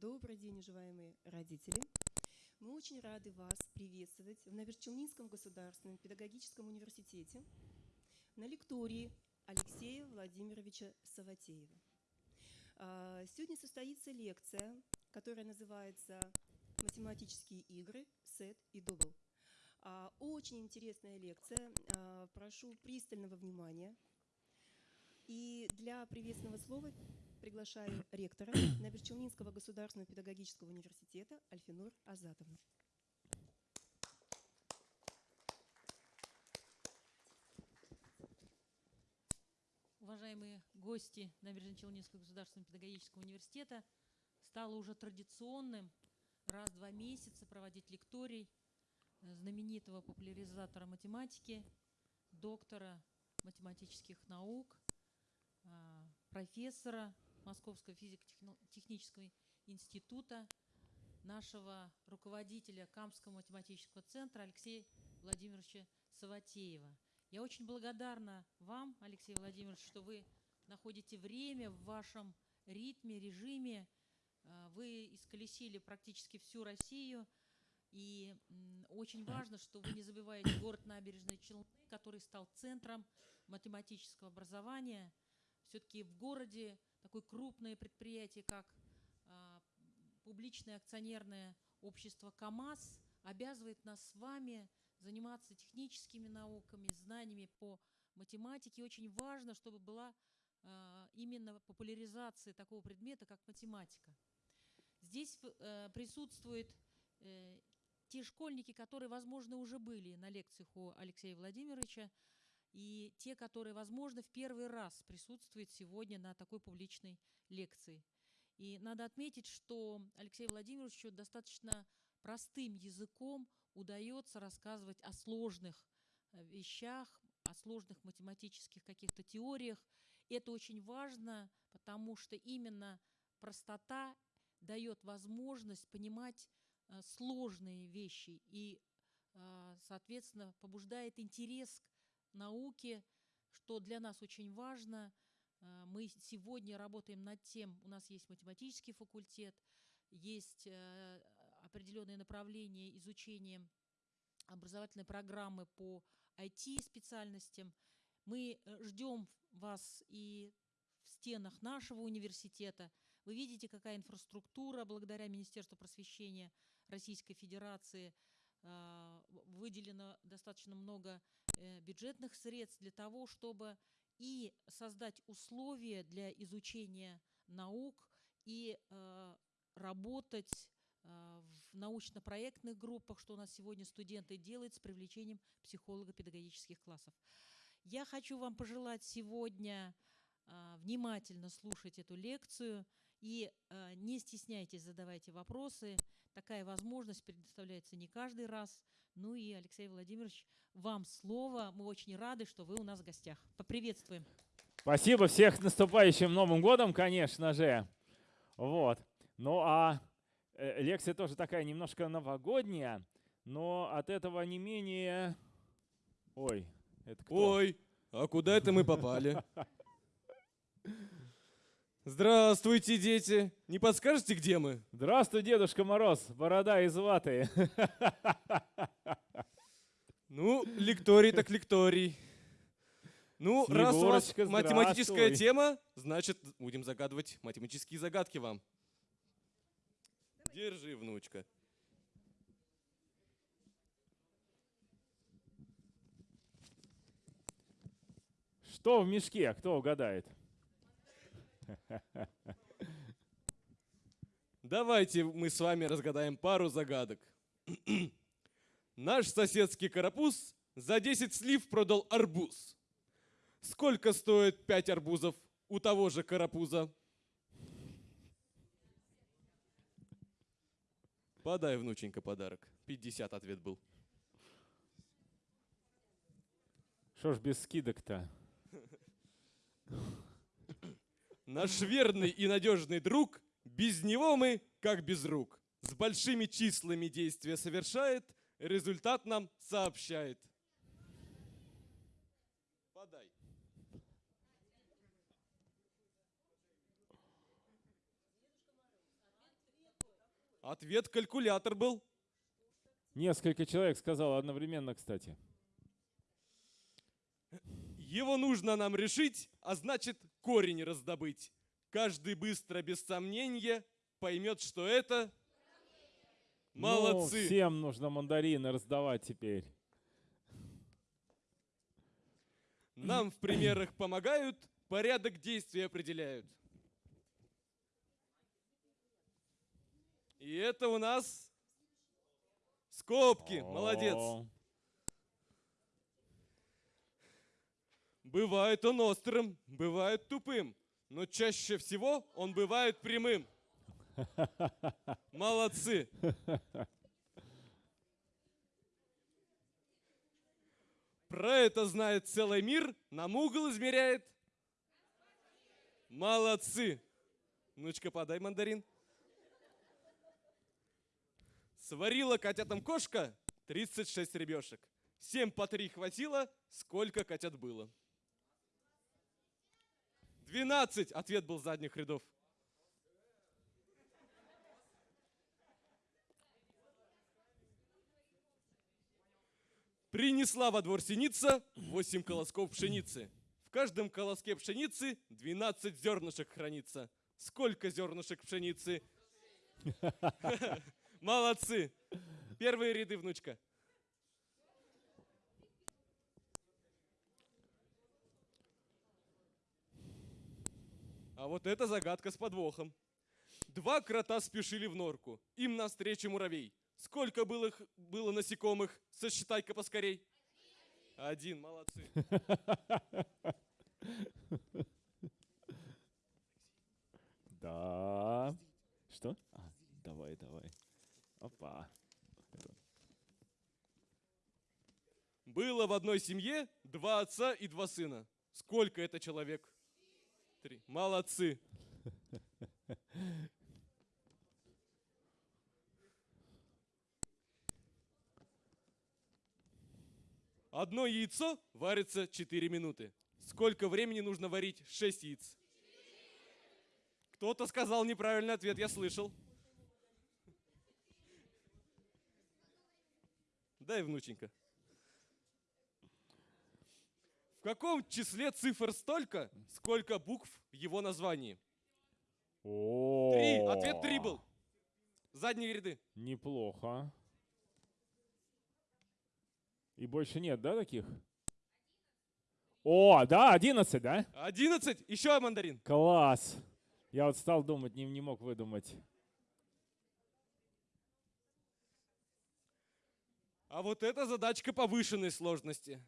Добрый день, уважаемые родители. Мы очень рады вас приветствовать в Наверчелнинском государственном педагогическом университете на лектории Алексея Владимировича Саватеева. А, сегодня состоится лекция, которая называется «Математические игры, сет и дубл». А, очень интересная лекция. А, прошу пристального внимания. И для приветственного слова приглашаю ректора Наберчелнинского государственного педагогического университета Альфинур Азатовну. Уважаемые гости Набережно-Челнинского государственного педагогического университета, стало уже традиционным раз в два месяца проводить лекторий знаменитого популяризатора математики, доктора математических наук, а, профессора Московского физико-технического института, нашего руководителя Камского математического центра Алексея Владимировича Саватеева. Я очень благодарна вам, Алексей Владимирович, что вы находите время в вашем ритме, режиме. А, вы исколесили практически всю Россию. И очень важно, что вы не забываете город Набережные Челны, который стал центром математического образования. Все-таки в городе такое крупное предприятие, как а, публичное акционерное общество КАМАЗ, обязывает нас с вами заниматься техническими науками, знаниями по математике. очень важно, чтобы была а, именно популяризация такого предмета, как математика. Здесь э, присутствует э, те школьники, которые, возможно, уже были на лекциях у Алексея Владимировича, и те, которые, возможно, в первый раз присутствуют сегодня на такой публичной лекции. И надо отметить, что Алексею Владимировичу достаточно простым языком удается рассказывать о сложных э, вещах, о сложных математических каких-то теориях. Это очень важно, потому что именно простота дает возможность понимать Э, сложные вещи и, э, соответственно, побуждает интерес к науке, что для нас очень важно. Э, мы сегодня работаем над тем, у нас есть математический факультет, есть определенные направления изучения образовательной программы по IT-специальностям. Мы ждем вас и в стенах нашего университета. Вы видите, какая инфраструктура благодаря Министерству просвещения Российской Федерации выделено достаточно много э, бюджетных средств для того, чтобы и создать условия для изучения наук и а, работать а, в научно-проектных группах, что у нас сегодня студенты делают с привлечением психолого-педагогических классов. Я хочу вам пожелать сегодня внимательно слушать эту лекцию – и э, не стесняйтесь, задавайте вопросы. Такая возможность предоставляется не каждый раз. Ну и, Алексей Владимирович, вам слово. Мы очень рады, что вы у нас в гостях. Поприветствуем. Спасибо всех с наступающим Новым годом, конечно же. Вот. Ну а э, лекция тоже такая немножко новогодняя, но от этого не менее... Ой, это кто? Ой, а куда это мы попали? Здравствуйте, дети! Не подскажете, где мы? Здравствуй, Дедушка Мороз, борода из ваты. Ну, лекторий так лекторий. Ну, раз у вас математическая тема, значит, будем загадывать математические загадки вам. Держи, внучка. Что в мешке? Кто угадает? Давайте мы с вами разгадаем пару загадок. Наш соседский карапуз за 10 слив продал арбуз. Сколько стоит 5 арбузов у того же карапуза? Подай, внученька, подарок. 50 ответ был. Что ж без скидок-то? Наш верный и надежный друг, без него мы как без рук. С большими числами действия совершает, результат нам сообщает. Подай. Ответ калькулятор был. Несколько человек сказало одновременно, кстати. Его нужно нам решить, а значит корень раздобыть. Каждый быстро, без сомнения, поймет, что это... Ну, Молодцы! всем нужно мандарины раздавать теперь. Нам в примерах помогают, порядок действий определяют. И это у нас скобки. Молодец. Бывает он острым, бывает тупым, но чаще всего он бывает прямым. Молодцы. Про это знает целый мир, нам угол измеряет. Молодцы. Внучка, подай мандарин. Сварила котятам кошка 36 ребешек. Всем по три хватило, сколько котят было. 12. Ответ был задних рядов. Принесла во двор синица 8 колосков пшеницы. В каждом колоске пшеницы 12 зернышек хранится. Сколько зернышек пшеницы? Молодцы. Первые ряды, внучка. А вот это загадка с подвохом. Два крота спешили в норку. Им навстречу муравей. Сколько было, их- было насекомых? Сосчитай-ка поскорей. Один, молодцы. Да. Что? А, давай, давай. Опа. Было в одной семье два отца и два сына. Сколько это человек? Три. Молодцы. Одно яйцо варится 4 минуты. Сколько времени нужно варить 6 яиц? Кто-то сказал неправильный ответ, я слышал. Дай, внученька. В каком числе цифр столько, сколько букв в его названии? О, Три. Ответ три был. Задние ряды. Неплохо. И больше нет, да, таких? О, да, 11, да? Одиннадцать. Еще мандарин. Класс. Я вот стал думать, не, не мог выдумать. А вот это задачка повышенной сложности.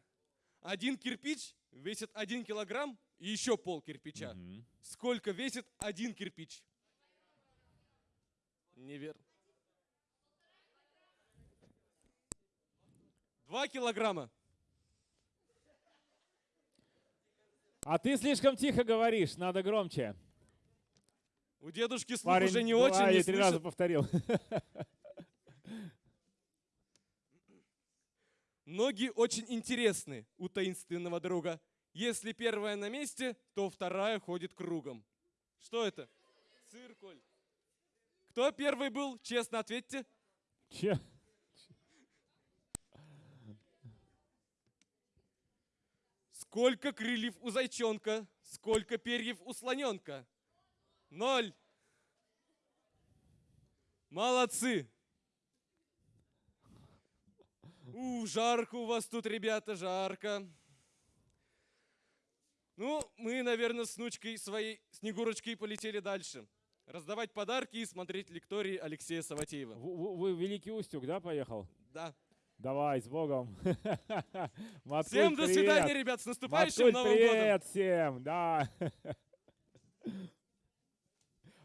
Один кирпич весит один килограмм и еще пол кирпича. Мгм. Сколько весит один кирпич? Неверно. Два килограмма. А ты слишком тихо говоришь, надо громче. У дедушки слух Парень уже не два очень, не три раза слышит. повторил. Ноги очень интересны у таинственного друга. Если первая на месте, то вторая ходит кругом. Что это? Циркуль. Кто первый был? Честно ответьте. Че? Сколько крыльев у зайчонка? Сколько перьев у слоненка? Ноль. Молодцы. У, жарко у вас тут, ребята, жарко. Ну, мы, наверное, с внучкой своей Снегурочкой полетели дальше. Раздавать подарки и смотреть лектории Алексея Саватеева. В- в- Вы в Великий Устюг, да, поехал? Да. Давай, с Богом. Маткуль, Всем до привет. свидания, ребят, с наступающим Маткуль, Новым годом. привет всем, да.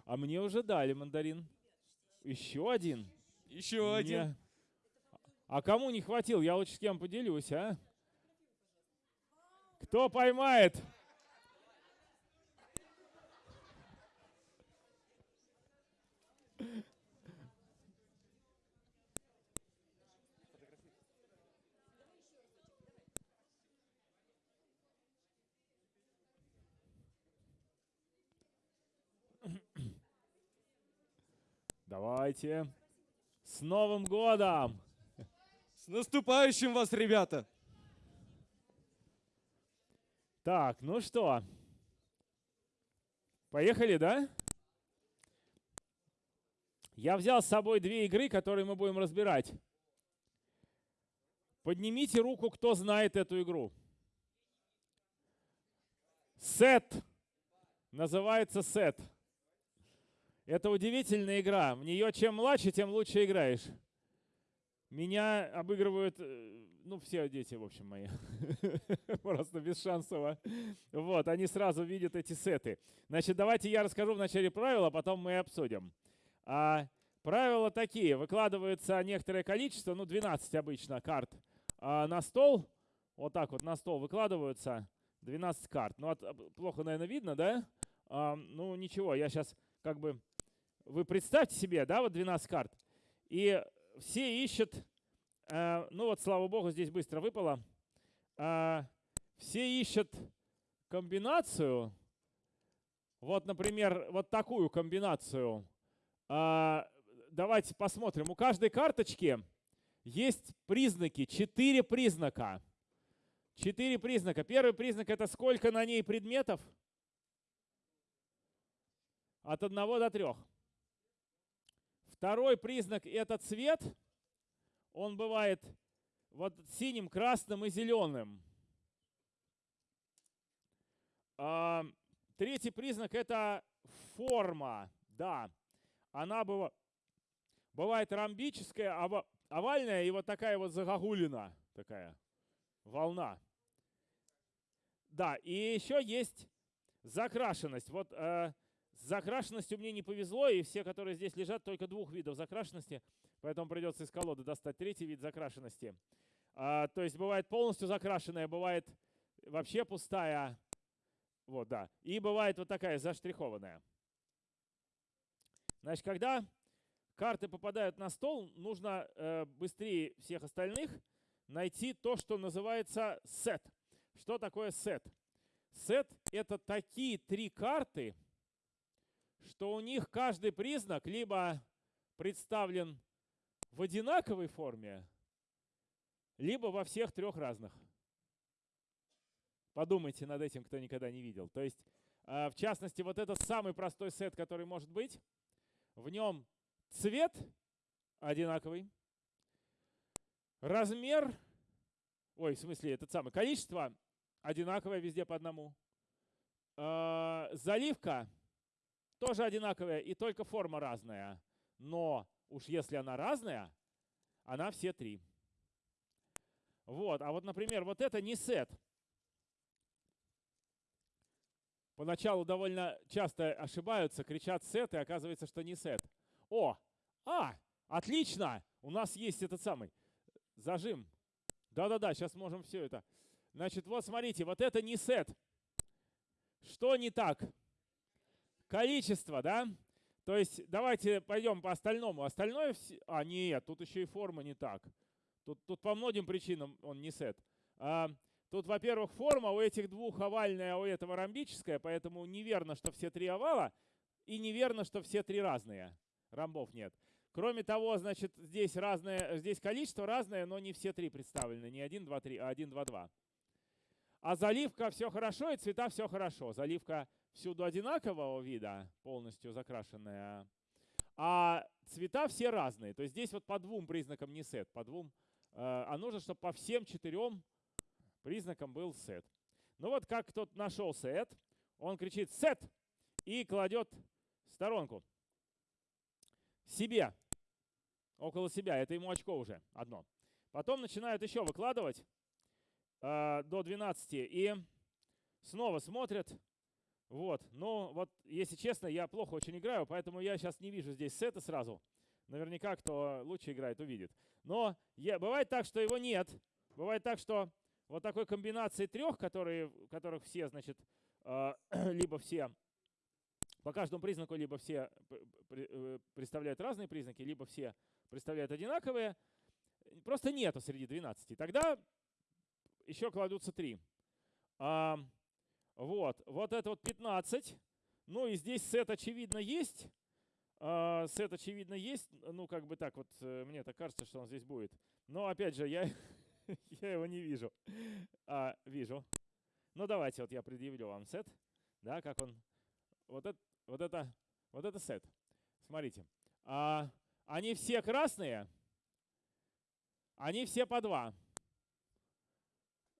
А мне уже дали мандарин. Еще один? Еще один. А кому не хватил? Я лучше с кем поделюсь, а? Кто поймает? Давайте. С Новым годом! С наступающим вас, ребята! Так, ну что? Поехали, да? Я взял с собой две игры, которые мы будем разбирать. Поднимите руку, кто знает эту игру. Сет. Называется сет. Это удивительная игра. В нее чем младше, тем лучше играешь. Меня обыгрывают, э, ну, все дети, в общем, мои. Просто без шансово. Вот, они сразу видят эти сеты. Значит, давайте я расскажу в начале правила, потом мы обсудим. А, правила такие. Выкладывается некоторое количество, ну, 12 обычно карт а, на стол. Вот так вот на стол выкладываются 12 карт. Ну, от, плохо, наверное, видно, да? А, ну, ничего, я сейчас как бы... Вы представьте себе, да, вот 12 карт. И все ищут, э, ну вот, слава богу, здесь быстро выпало. Э, все ищут комбинацию. Вот, например, вот такую комбинацию. Э, давайте посмотрим. У каждой карточки есть признаки, четыре признака. Четыре признака. Первый признак это сколько на ней предметов? От одного до трех. Второй признак – это цвет. Он бывает вот синим, красным и зеленым. А, третий признак – это форма. Да, она быва, бывает ромбическая, овальная и вот такая вот загогулина, такая волна. Да, и еще есть закрашенность. Вот э, с закрашенностью мне не повезло, и все, которые здесь лежат, только двух видов закрашенности, поэтому придется из колоды достать третий вид закрашенности. А, то есть бывает полностью закрашенная, бывает вообще пустая. Вот, да. И бывает вот такая заштрихованная. Значит, когда карты попадают на стол, нужно э, быстрее всех остальных найти то, что называется сет. Что такое сет? Сет — это такие три карты, что у них каждый признак либо представлен в одинаковой форме, либо во всех трех разных. Подумайте над этим, кто никогда не видел. То есть, а, в частности, вот этот самый простой сет, который может быть, в нем цвет одинаковый, размер, ой, в смысле, этот самый, количество одинаковое везде по одному, а, заливка тоже одинаковая, и только форма разная. Но уж если она разная, она все три. Вот, а вот, например, вот это не сет. Поначалу довольно часто ошибаются, кричат сет, и оказывается, что не сет. О, а, отлично, у нас есть этот самый зажим. Да-да-да, сейчас можем все это. Значит, вот смотрите, вот это не сет. Что не так? Количество, да? То есть давайте пойдем по остальному. Остальное... А, нет, тут еще и форма не так. Тут, тут по многим причинам он не сет. А, тут, во-первых, форма у этих двух овальная, а у этого ромбическая, поэтому неверно, что все три овала, и неверно, что все три разные. Ромбов нет. Кроме того, значит, здесь разное, здесь количество разное, но не все три представлены. Не 1, 2, 3, а 1, 2, 2. А заливка все хорошо, и цвета все хорошо. Заливка всюду одинакового вида, полностью закрашенная, а цвета все разные. То есть здесь вот по двум признакам не сет, по двум, э, а нужно, чтобы по всем четырем признакам был сет. Ну вот как тот нашел сет, он кричит «сет» и кладет сторонку себе, около себя. Это ему очко уже одно. Потом начинают еще выкладывать э, до 12 и снова смотрят, вот, но вот, если честно, я плохо очень играю, поэтому я сейчас не вижу здесь сета сразу. Наверняка, кто лучше играет, увидит. Но я, бывает так, что его нет. Бывает так, что вот такой комбинации трех, которые, которых все, значит, э, либо все по каждому признаку либо все э, представляют разные признаки, либо все представляют одинаковые. Просто нету среди 12. Тогда еще кладутся 3. А, вот, вот это вот 15. Ну и здесь сет, очевидно, есть. А, сет, очевидно, есть. Ну, как бы так вот, э, мне так кажется, что он здесь будет. Но, опять же, я, я его не вижу. А, вижу. Ну, давайте, вот я предъявлю вам сет. Да, как он. Вот это, вот это, вот это сет. Смотрите. А, они все красные. Они все по два.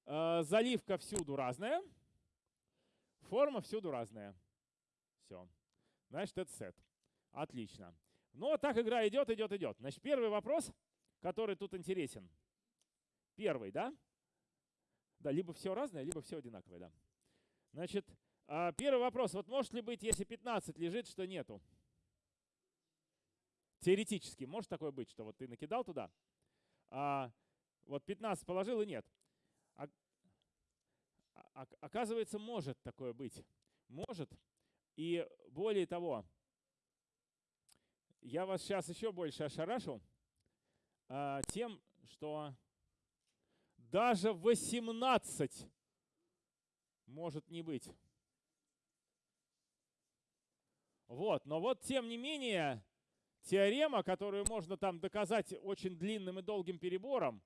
А, заливка всюду разная. Форма всюду разная. Все. Значит, это сет. Отлично. Ну, вот так игра идет, идет, идет. Значит, первый вопрос, который тут интересен. Первый, да? Да, либо все разное, либо все одинаковое, да. Значит, а, первый вопрос. Вот может ли быть, если 15 лежит, что нету? Теоретически может такое быть, что вот ты накидал туда, а вот 15 положил и нет. А, оказывается, может такое быть. Может. И более того, я вас сейчас еще больше ошарашу а, тем, что даже 18 может не быть. Вот, но вот тем не менее, теорема, которую можно там доказать очень длинным и долгим перебором,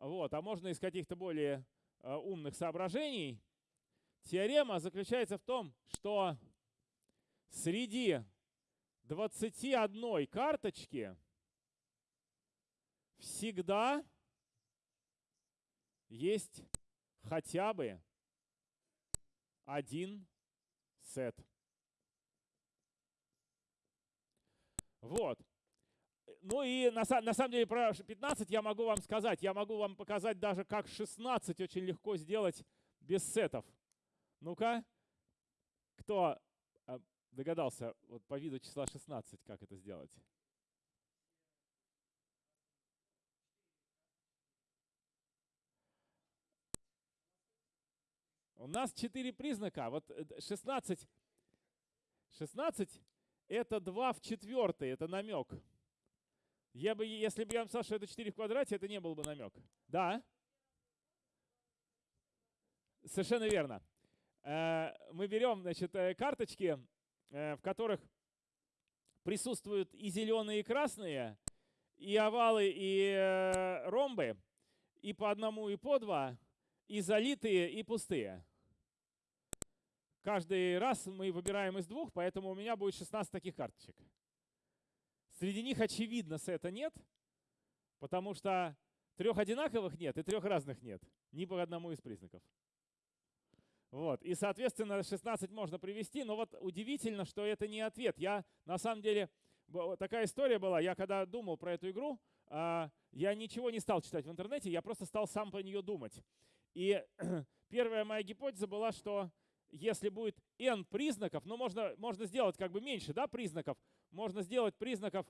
вот, а можно из каких-то более э, умных соображений, теорема заключается в том, что среди 21 карточки всегда есть хотя бы один сет. Вот. Ну и на, на самом деле про 15 я могу вам сказать. Я могу вам показать даже, как 16 очень легко сделать без сетов. Ну-ка, кто а, догадался вот по виду числа 16, как это сделать? У нас 4 признака. Вот 16, 16 это 2 в четвертой, это намек. Я бы, если бы я вам сказал, что это 4 в квадрате, это не был бы намек. Да? Совершенно верно. Э, мы берем значит, э, карточки, э, в которых присутствуют и зеленые, и красные, и овалы, и ромбы, и по одному, и по два, и залитые, и пустые. Каждый раз мы выбираем из двух, поэтому у меня будет 16 таких карточек. Среди них, очевидно, сета нет, потому что трех одинаковых нет и трех разных нет. Ни по одному из признаков. Вот. И, соответственно, 16 можно привести, но вот удивительно, что это не ответ. Я, на самом деле, такая история была, я когда думал про эту игру, а, я ничего не стал читать в интернете, я просто стал сам по нее думать. И первая моя гипотеза была, что если будет n признаков, но можно, можно сделать как бы меньше да, признаков, можно сделать признаков,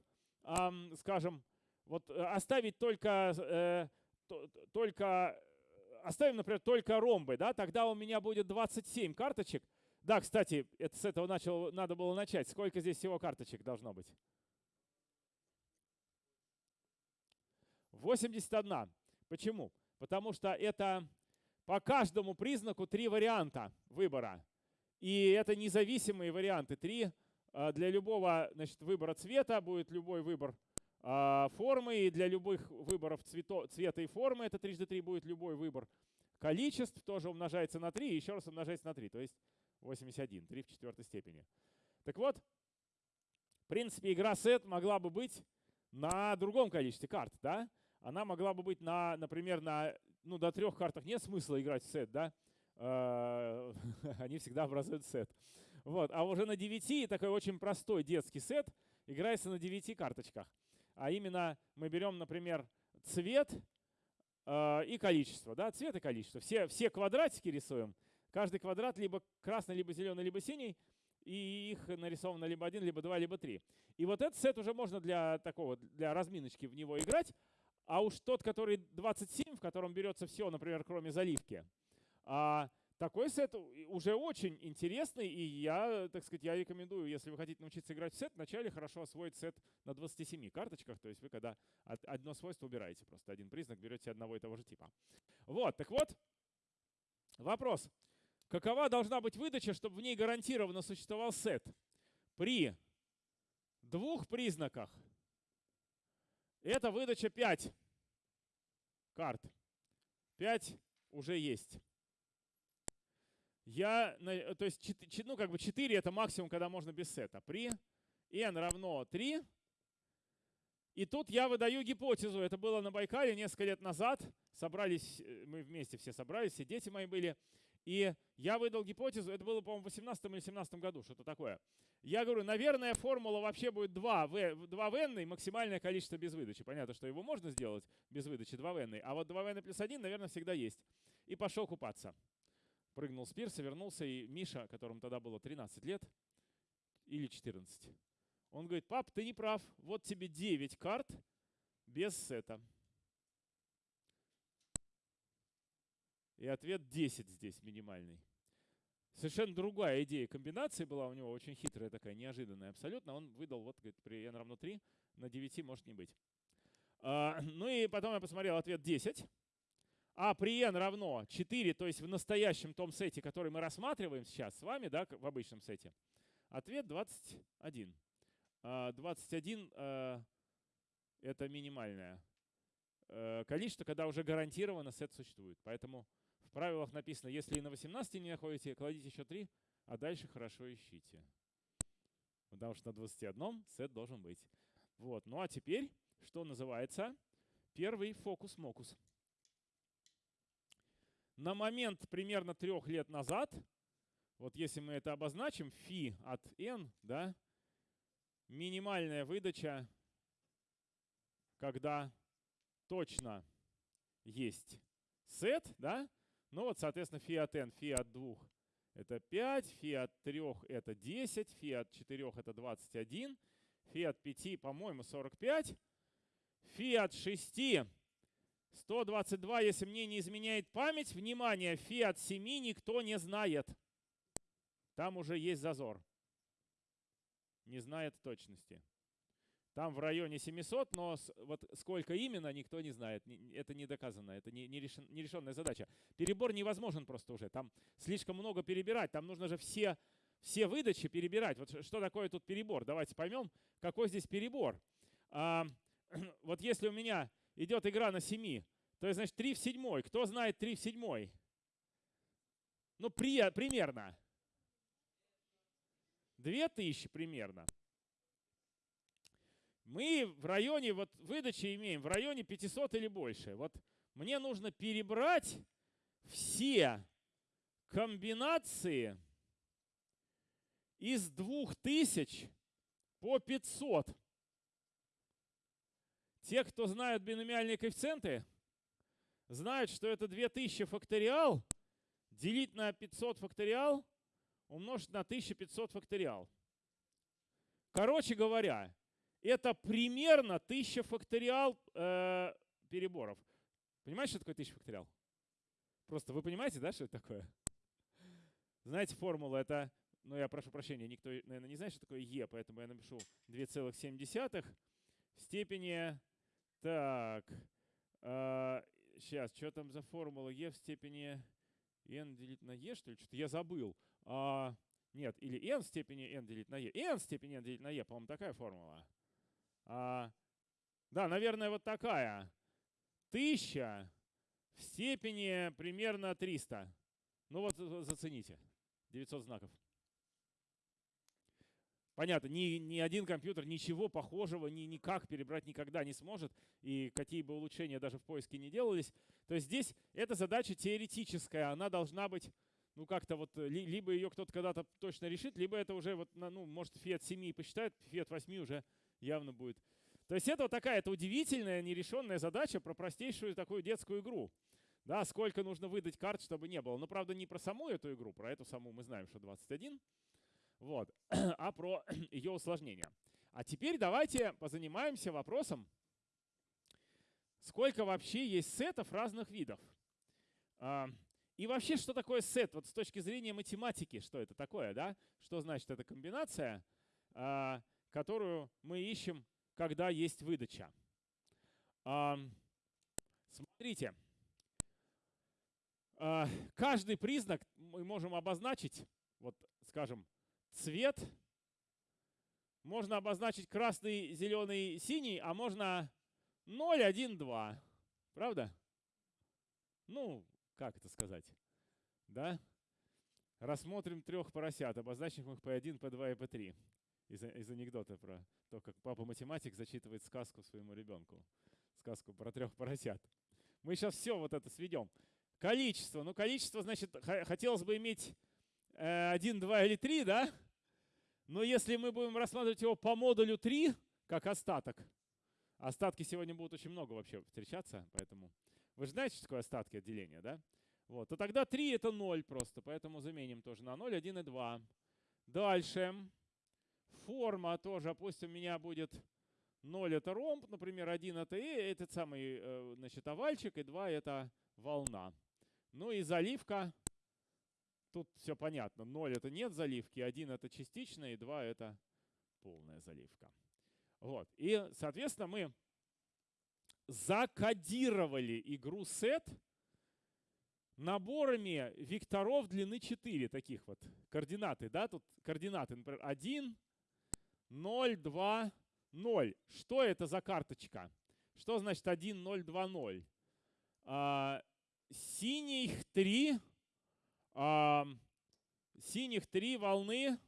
скажем, вот э, оставить только, э, только, оставим, например, только ромбы, да, тогда у меня будет 27 карточек. Да, кстати, это с этого начал, надо было начать. Сколько здесь всего карточек должно быть? 81. Почему? Потому что это по каждому признаку три варианта выбора. И это независимые варианты. Три а, для любого значит, выбора цвета будет любой выбор а, формы. И для любых выборов цвето, цвета и формы, это трижды три будет любой выбор количеств, тоже умножается на 3 и еще раз умножается на 3. То есть 81, 3 в четвертой степени. Так вот, в принципе, игра сет могла бы быть на другом количестве карт. Да? Она могла бы быть, на, например, на ну, до трех картах нет смысла играть в сет, да? А, они всегда образуют сет. Вот. А уже на 9 такой очень простой детский сет играется на 9 карточках. А именно мы берем, например, цвет э, и количество. Да? Цвет и количество. Все, все квадратики рисуем. Каждый квадрат либо красный, либо зеленый, либо синий. И их нарисовано либо один, либо два, либо три. И вот этот сет уже можно для такого, для разминочки в него играть. А уж тот, который 27, в котором берется все, например, кроме заливки, а, такой сет уже очень интересный, и я, так сказать, я рекомендую, если вы хотите научиться играть в сет, вначале хорошо освоить сет на 27 карточках, то есть вы когда одно свойство убираете, просто один признак берете одного и того же типа. Вот, так вот, вопрос. Какова должна быть выдача, чтобы в ней гарантированно существовал сет при двух признаках это выдача 5 карт. 5 уже есть. Я, то есть, ну, как бы 4 это максимум, когда можно без сета. При n равно 3. И тут я выдаю гипотезу. Это было на Байкале несколько лет назад. Собрались, э, мы вместе все собрались, все дети мои были. И я выдал гипотезу, это было, по-моему, в 18 или 17 году, что-то такое. Я говорю, наверное, формула вообще будет 2 в, 2 в n, максимальное количество без выдачи. Понятно, что его можно сделать без выдачи 2 в n, а вот 2 в n плюс 1, наверное, всегда есть. И пошел купаться. Прыгнул с пирса, вернулся, и Миша, которому тогда было 13 лет, или 14, он говорит, пап, ты не прав, вот тебе 9 карт без сета. И ответ 10 здесь минимальный. Совершенно другая идея комбинации была у него, очень хитрая такая, неожиданная абсолютно. Он выдал, вот, говорит, при n равно 3, на 9 может не быть. А, ну и потом я посмотрел ответ 10. А при n равно 4, то есть в настоящем том сете, который мы рассматриваем сейчас с вами, да, в обычном сете, ответ 21. А, 21 а, это минимальное э, количество, когда уже гарантированно сет существует. Поэтому в правилах написано, если на 18 не находите, кладите еще 3, а дальше хорошо ищите. Потому что на 21 сет должен быть. Вот. Ну а теперь, что называется, первый фокус-мокус. На момент примерно трех лет назад, вот если мы это обозначим, фи от n, да, минимальная выдача, когда точно есть сет, да, ну вот, соответственно, фи от n, фи от 2 это 5, фи от 3 это 10, фи от 4 это 21, фи от 5, по-моему, 45, фи от 6 122, если мне не изменяет память, внимание, фи от 7 никто не знает. Там уже есть зазор. Не знает точности. Там в районе 700, но вот сколько именно, никто не знает. Это не доказано, это не, не решен- задача. Перебор невозможен просто уже. Там слишком много перебирать. Там нужно же все, все выдачи перебирать. Вот что такое тут перебор? Давайте поймем, какой здесь перебор. А, вот если у меня идет игра на 7, то есть, значит, 3 в 7. Кто знает 3 в 7? Ну, при, примерно. 2000 примерно. Мы в районе вот выдачи имеем в районе 500 или больше. Вот мне нужно перебрать все комбинации из 2000 по 500. Те, кто знают биномиальные коэффициенты, знают, что это 2000 факториал делить на 500 факториал умножить на 1500 факториал. Короче говоря, это примерно 1000 факториал э, переборов. Понимаете, что такое 1000 факториал? Просто вы понимаете, да, что это такое? Знаете, формула это, ну я прошу прощения, никто, наверное, не знает, что такое e, поэтому я напишу 2,7 в степени, так, сейчас, что там за формула e в степени n делить на e, что ли? Что-то я забыл. А, нет, или n в степени n делить на e. n в степени n делить на e, по-моему, такая формула. А, да, наверное, вот такая. 1000 в степени примерно 300. Ну вот за- зацените. 900 знаков. Понятно, ни, ни один компьютер ничего похожего ни, никак перебрать никогда не сможет, и какие бы улучшения даже в поиске не делались. То есть здесь эта задача теоретическая, она должна быть, ну как-то вот, э, ли- либо ее кто-то когда-то точно решит, либо это уже вот, ну, может, фи от 7 посчитает, фи от 8 уже явно будет. То есть это вот такая, это удивительная нерешенная задача про простейшую такую детскую игру. Да, сколько нужно выдать карт, чтобы не было. Но, правда, не про саму эту игру, про эту саму мы знаем, что 21. Вот. а про ее усложнение. А теперь давайте позанимаемся вопросом, сколько вообще есть сетов разных видов. А, И вообще, что такое сет? Вот с точки зрения математики, что это такое, да? Что значит эта комбинация, а, которую мы ищем, когда есть выдача? А, Смотрите, каждый признак мы можем обозначить, вот, скажем, цвет, можно обозначить красный, зеленый, синий, а можно 0, 1, 2. Правда? Ну, как это сказать? Да? Рассмотрим трех поросят, обозначим их P1, P2 и P3. Из, из анекдота про то, как папа-математик зачитывает сказку своему ребенку. Сказку про трех поросят. Мы сейчас все вот это сведем. Количество. Ну, количество, значит, хотелось бы иметь э, 1, 2 или 3, да? Но если мы будем рассматривать его по модулю 3, как остаток, остатки сегодня будут очень много вообще встречаться, поэтому вы же знаете, что такое остатки отделения, да? Вот, то тогда 3 это 0 просто, поэтому заменим тоже на 0, 1 и 2. Дальше. Форма тоже, пусть у меня будет 0 это ромб, например, 1 это э, этот самый, э, значит, овальчик, и 2 это волна. Ну и заливка Тут все понятно. 0 это нет заливки, 1 это частичная, и 2 это полная заливка. Вот. И, соответственно, мы закодировали игру сет наборами векторов длины 4, таких вот координаты. Да? Тут координаты, например, 1, 0, 2, 0. Что это за карточка? Что значит 1, 0, 2, 0? А, синих 3, синих три волны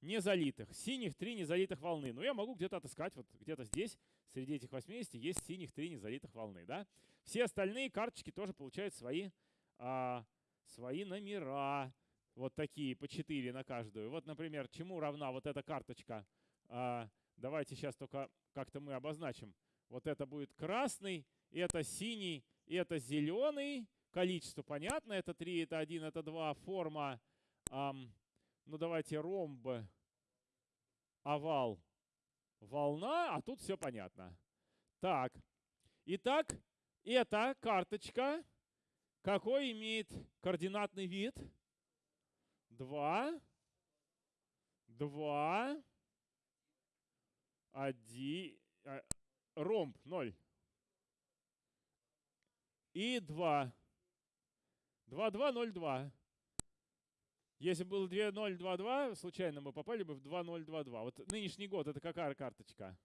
незалитых. Синих три незалитых волны. Ну, я могу где-то отыскать, вот где-то здесь, среди этих 80, есть синих три незалитых волны. Да? Все остальные карточки тоже получают свои, а, свои номера. Вот такие, по 4 на каждую. Вот, например, чему равна вот эта карточка? А, давайте сейчас только как-то мы обозначим. Вот это будет красный, это синий, это зеленый, Количество понятно, это 3, это 1, это 2. Форма, эм, ну давайте ромб, овал, волна, а тут все понятно. Так, итак, эта карточка какой имеет координатный вид? 2, 2, 1, ромб 0 и 2. 2-2-0-2. Если было 2-0-2-2, случайно мы попали бы в 2-0-2-2. Вот нынешний год, это какая карточка?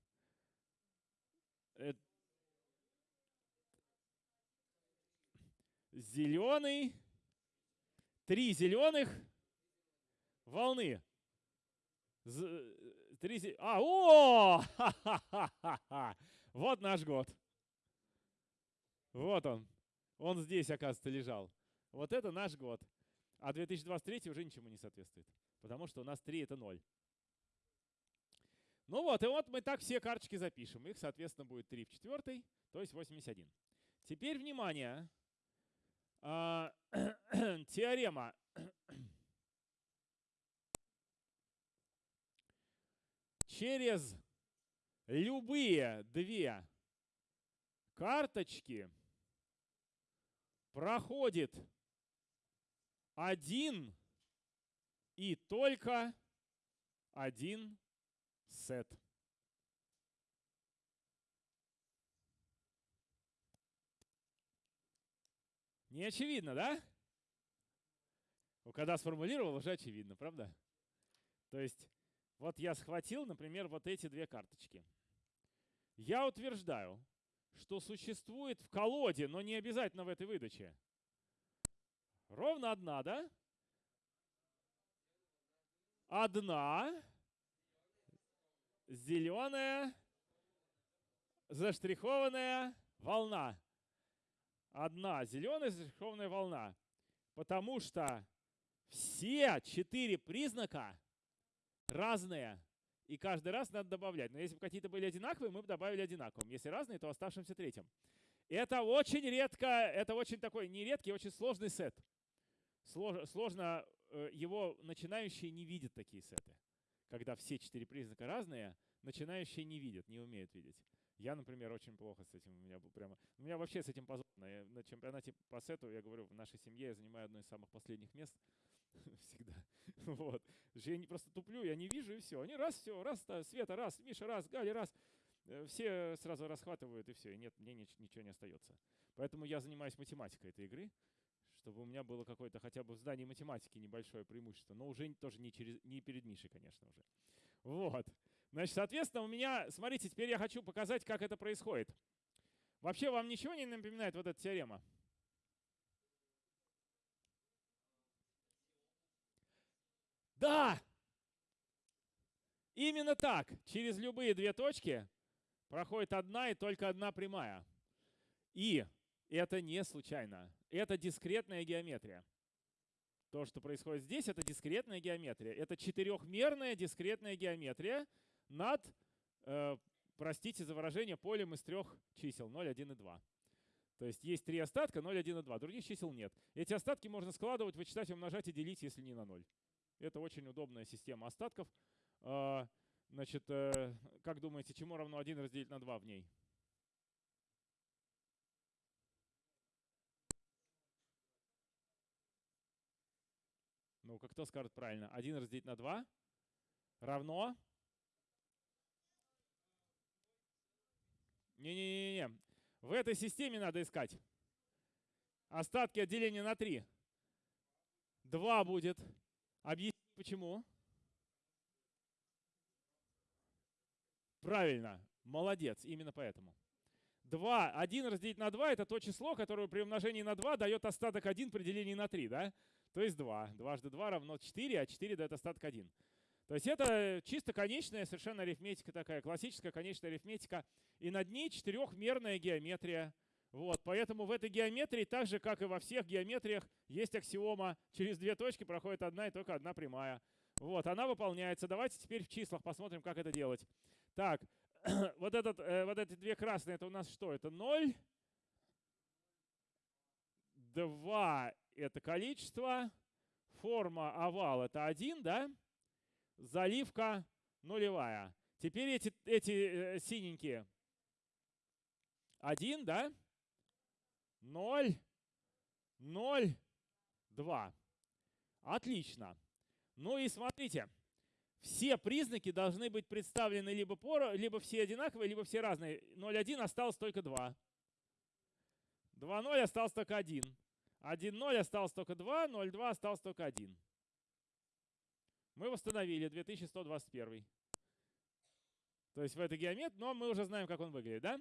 Это... Зеленый. Три зеленых волны. З... Три... А, о! Вот наш год. Вот он. Он здесь, оказывается, лежал. Вот это наш год. А 2023 уже ничему не соответствует. Потому что у нас 3 это 0. Ну вот, и вот мы так все карточки запишем. Их, соответственно, будет 3 в четвертой, то есть 81. Теперь, внимание, а, теорема. Через любые две карточки проходит один и только один сет. Не очевидно, да? Когда сформулировал, уже очевидно, правда? То есть, вот я схватил, например, вот эти две карточки. Я утверждаю, что существует в колоде, но не обязательно в этой выдаче, Ровно одна, да? Одна зеленая заштрихованная волна. Одна зеленая заштрихованная волна. Потому что все четыре признака разные. И каждый раз надо добавлять. Но если бы какие-то были одинаковые, мы бы добавили одинаковым. Если разные, то оставшимся третьим. Это очень редко, это очень такой нередкий, очень сложный сет сложно, э, его начинающие не видят такие сеты. Когда все четыре признака разные, начинающие не видят, не умеют видеть. Я, например, очень плохо с этим. У меня был прямо. У меня вообще с этим позорно. Я на чемпионате по сету, я говорю, в нашей семье я занимаю одно из самых последних мест. Всегда. Вот. Я не просто туплю, я не вижу, и все. Они раз, все, раз, Света, раз, Миша, раз, Галя, раз. Э, все сразу расхватывают, и все, и нет, мне ничего не остается. Поэтому я занимаюсь математикой этой игры чтобы у меня было какое-то хотя бы в здании математики небольшое преимущество, но уже тоже не, через, не перед Мишей, конечно, уже. Вот. Значит, соответственно, у меня, смотрите, теперь я хочу показать, как это происходит. Вообще вам ничего не напоминает вот эта теорема? Да! Именно так. Через любые две точки проходит одна и только одна прямая. И это не случайно. Это дискретная геометрия. То, что происходит здесь, это дискретная геометрия. Это четырехмерная дискретная геометрия над, э, простите за выражение, полем из трех чисел 0, 1 и 2. То есть есть три остатка, 0, 1 и 2. Других чисел нет. Эти остатки можно складывать, вычитать, умножать и делить, если не на 0. Это очень удобная система остатков. А, значит, э, как думаете, чему равно 1 разделить на 2 в ней? Ну-ка, кто скажет правильно? 1 разделить на 2 равно? Не-не-не-не. В этой системе надо искать. Остатки от деления на 3. 2 будет. Объясни, почему? Правильно. Молодец. Именно поэтому. 2. 1 разделить на 2 это то число, которое при умножении на 2 дает остаток 1 при делении на 3. Да? То есть 2. Дважды 2 равно 4, а 4 дает остаток 1. То есть это чисто конечная совершенно арифметика такая, классическая конечная арифметика. И над ней четырехмерная геометрия. Вот, поэтому в этой геометрии, так же, как и во всех геометриях, есть аксиома. Через две точки проходит одна и только одна прямая. Вот, она выполняется. Давайте теперь в числах посмотрим, как это делать. Так, вот, этот, э, вот эти две красные, это у нас что? Это 0. 2 это количество. Форма овал это 1, да? Заливка нулевая. Теперь эти, эти э, синенькие. 1, да? 0, 0, 2. Отлично. Ну и смотрите, все признаки должны быть представлены либо, поро, либо все одинаковые, либо все разные. 0,1 осталось только 2. 2,0 осталось только 1. 1,0 осталось только 2, 0,2 осталось только 1. Мы восстановили 2121. То есть в этой геометрии, но мы уже знаем, как он выглядит, да?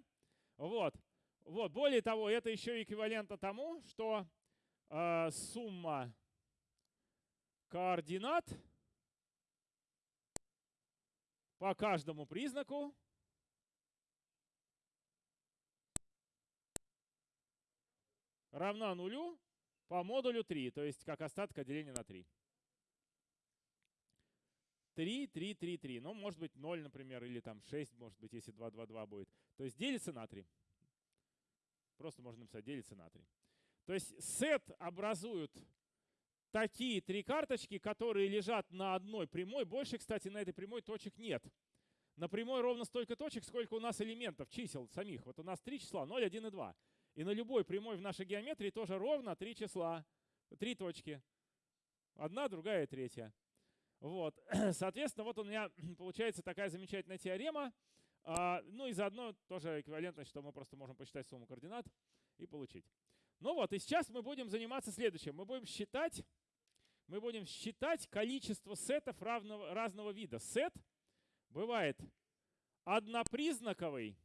Вот. Вот. Более того, это еще эквивалентно тому, что э, сумма координат по каждому признаку равна нулю по модулю 3, то есть как остатка деления на 3. 3, 3, 3, 3. Ну, может быть 0, например, или там 6, может быть, если 2, 2, 2 будет. То есть делится на 3. Просто можно написать делится на 3. То есть сет образуют такие три карточки, которые лежат на одной прямой. Больше, кстати, на этой прямой точек нет. На прямой ровно столько точек, сколько у нас элементов, чисел самих. Вот у нас три числа, 0, 1 и 2. И на любой прямой в нашей геометрии тоже ровно три числа, три точки. Одна, другая и третья. Вот. Соответственно, вот у меня получается такая замечательная теорема. А, ну и заодно тоже эквивалентно, что мы просто можем посчитать сумму координат и получить. Ну вот, и сейчас мы будем заниматься следующим. Мы будем считать, мы будем считать количество сетов равного, разного вида. Сет бывает однопризнаковый,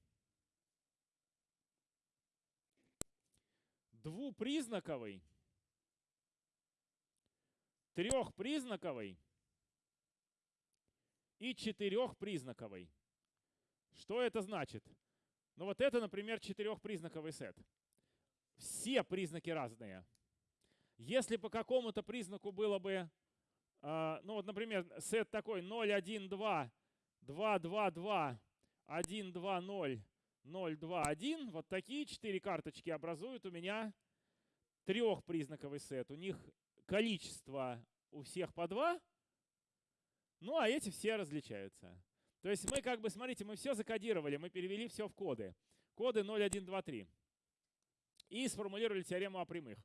двупризнаковый, трехпризнаковый и четырехпризнаковый. Что это значит? Ну вот это, например, четырехпризнаковый сет. Все признаки разные. Если по какому-то признаку было бы, э, ну вот, например, сет такой 0, 1, 2, 2, 2, 2, 1, 2, 0, 0, 2, 1, вот такие четыре карточки образуют у меня трехпризнаковый сет. У них количество у всех по 2, ну а эти все различаются. То есть мы как бы, смотрите, мы все закодировали, мы перевели все в коды. Коды 0, 1, 2, 3. И сформулировали теорему о прямых.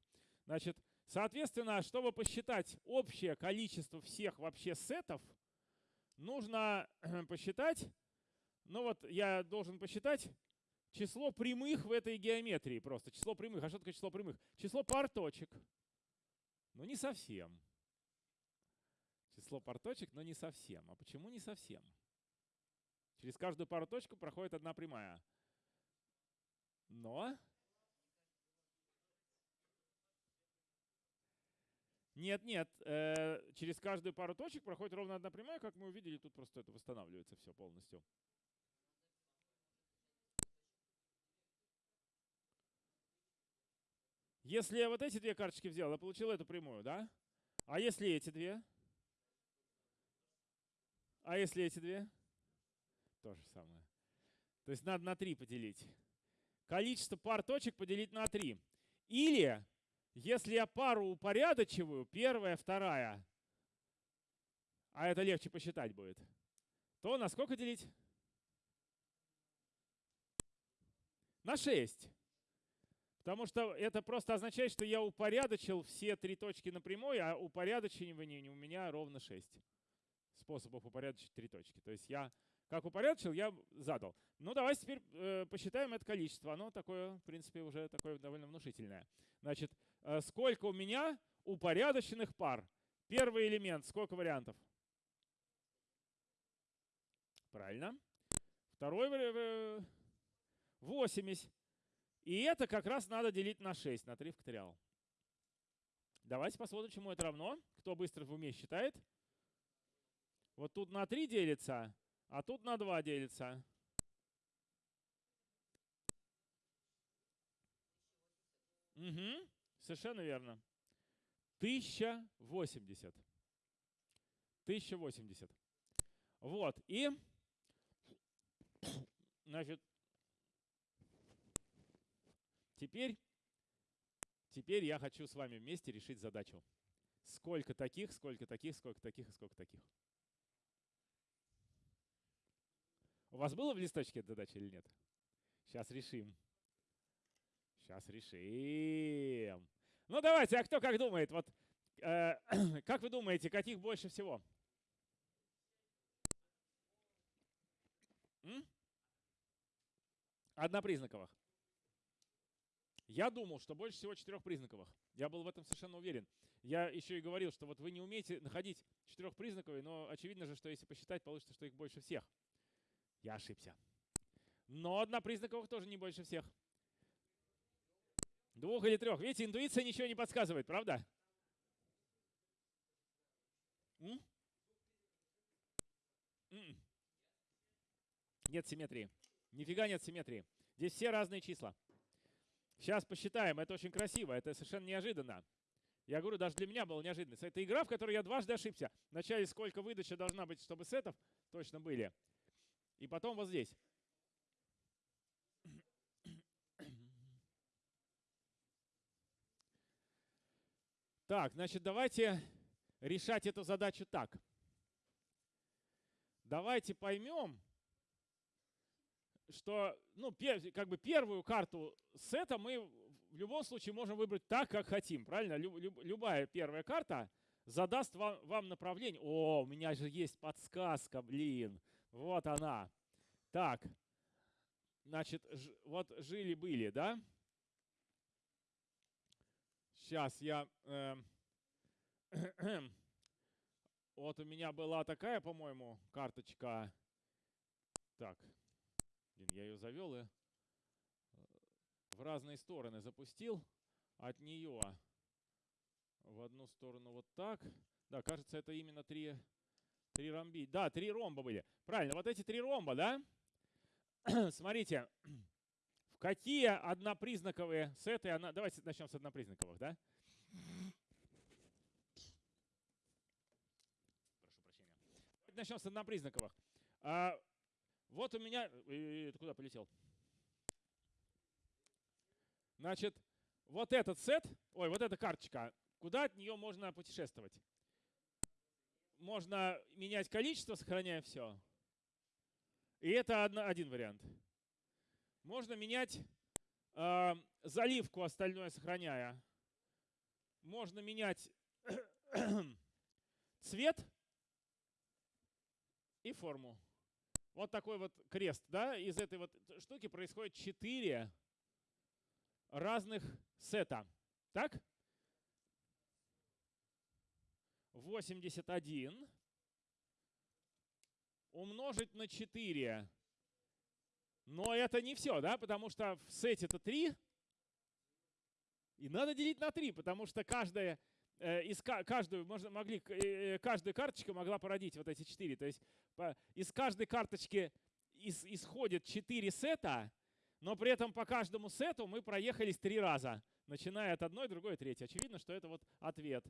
Значит, соответственно, чтобы посчитать общее количество всех вообще сетов, нужно посчитать, ну вот я должен посчитать число прямых в этой геометрии просто. Число прямых. А что такое число прямых? Число пар точек. Ну не совсем. Число пар точек, но не совсем. А почему не совсем? Через каждую пару точек проходит одна прямая. Но... Нет, нет, э, через каждую пару точек проходит ровно одна прямая, как мы увидели, тут просто это восстанавливается все полностью. Если я вот эти две карточки взял, я получил эту прямую, да? А если эти две? А если эти две? То же самое. То есть надо на 3 поделить. Количество пар точек поделить на 3. Или, если я пару упорядочиваю, первая, вторая, а это легче посчитать будет, то на сколько делить? На 6. Потому что это просто означает, что я упорядочил все три точки на прямой, а упорядочивание у меня ровно 6 способов упорядочить три точки. То есть я как упорядочил, я задал. Ну, давайте теперь э, посчитаем это количество. Оно такое, в принципе, уже такое довольно внушительное. Значит, э, сколько у меня упорядоченных пар? Первый элемент, сколько вариантов? Правильно. Второй э, 80. И это как раз надо делить на 6, на 3 факториал. Давайте посмотрим, чему это равно. Кто быстро в уме считает? Вот тут на 3 делится, а тут на 2 делится. Угу, совершенно верно. 1080. 1080. Вот, и, значит, Теперь, теперь я хочу с вами вместе решить задачу. Сколько таких, сколько таких, сколько таких и сколько таких. У вас было в листочке эта задача или нет? Сейчас решим. Сейчас решим. Ну давайте, а кто как думает? Вот э, как вы думаете, каких больше всего? М? Однопризнаковых. Я думал, что больше всего четырехпризнаковых. Я был в этом совершенно уверен. Я еще и говорил, что вот вы не умеете находить четырехпризнаковые, но очевидно же, что если посчитать, получится, что их больше всех. Я ошибся. Но однопризнаковых тоже не больше всех. Двух или трех. Видите, интуиция ничего не подсказывает, правда? М? М-м. Нет симметрии. Нифига нет симметрии. Здесь все разные числа. Сейчас посчитаем. Это очень красиво. Это совершенно неожиданно. Я говорю, даже для меня было неожиданность. Это игра, в которой я дважды ошибся. Вначале сколько выдача должна быть, чтобы сетов точно были. И потом вот здесь. Так, значит, давайте решать эту задачу так. Давайте поймем, что ну, как бы первую карту сета мы в любом случае можем выбрать так, как хотим. Правильно? любая первая карта задаст вам, вам направление. О, у меня же есть подсказка, блин. Вот она. Так, значит, вот жили-были, да? Сейчас я... Э, вот у меня была такая, по-моему, карточка. Так, Блин, я ее завел и э, в разные стороны запустил. От нее в одну сторону вот так. Да, кажется, это именно три, три ромби. Да, три ромба были. Правильно, вот эти три ромба, да? Смотрите, в какие однопризнаковые сеты... Она... Давайте начнем с однопризнаковых, да? Прошу прощения. Начнем с однопризнаковых. Вот у меня... Ты куда полетел? Значит, вот этот сет, ой, вот эта карточка, куда от нее можно путешествовать? Можно менять количество, сохраняя все. И это одна, один вариант. Можно менять э, заливку, остальное сохраняя. Можно менять цвет и форму. Вот такой вот крест, да, из этой вот штуки происходит 4 разных сета. Так? 81. умножить на 4. Но это не все, да, потому что в сете это 3. И надо делить на 3, потому что каждая, из, ка- каждую, можно, могли, к- э, э, каждая карточка могла породить вот эти 4. То есть по- из каждой карточки ис- исходит 4 сета, но при этом по каждому сету мы проехались три раза, начиная от одной, другой, третьей. Очевидно, что это вот ответ.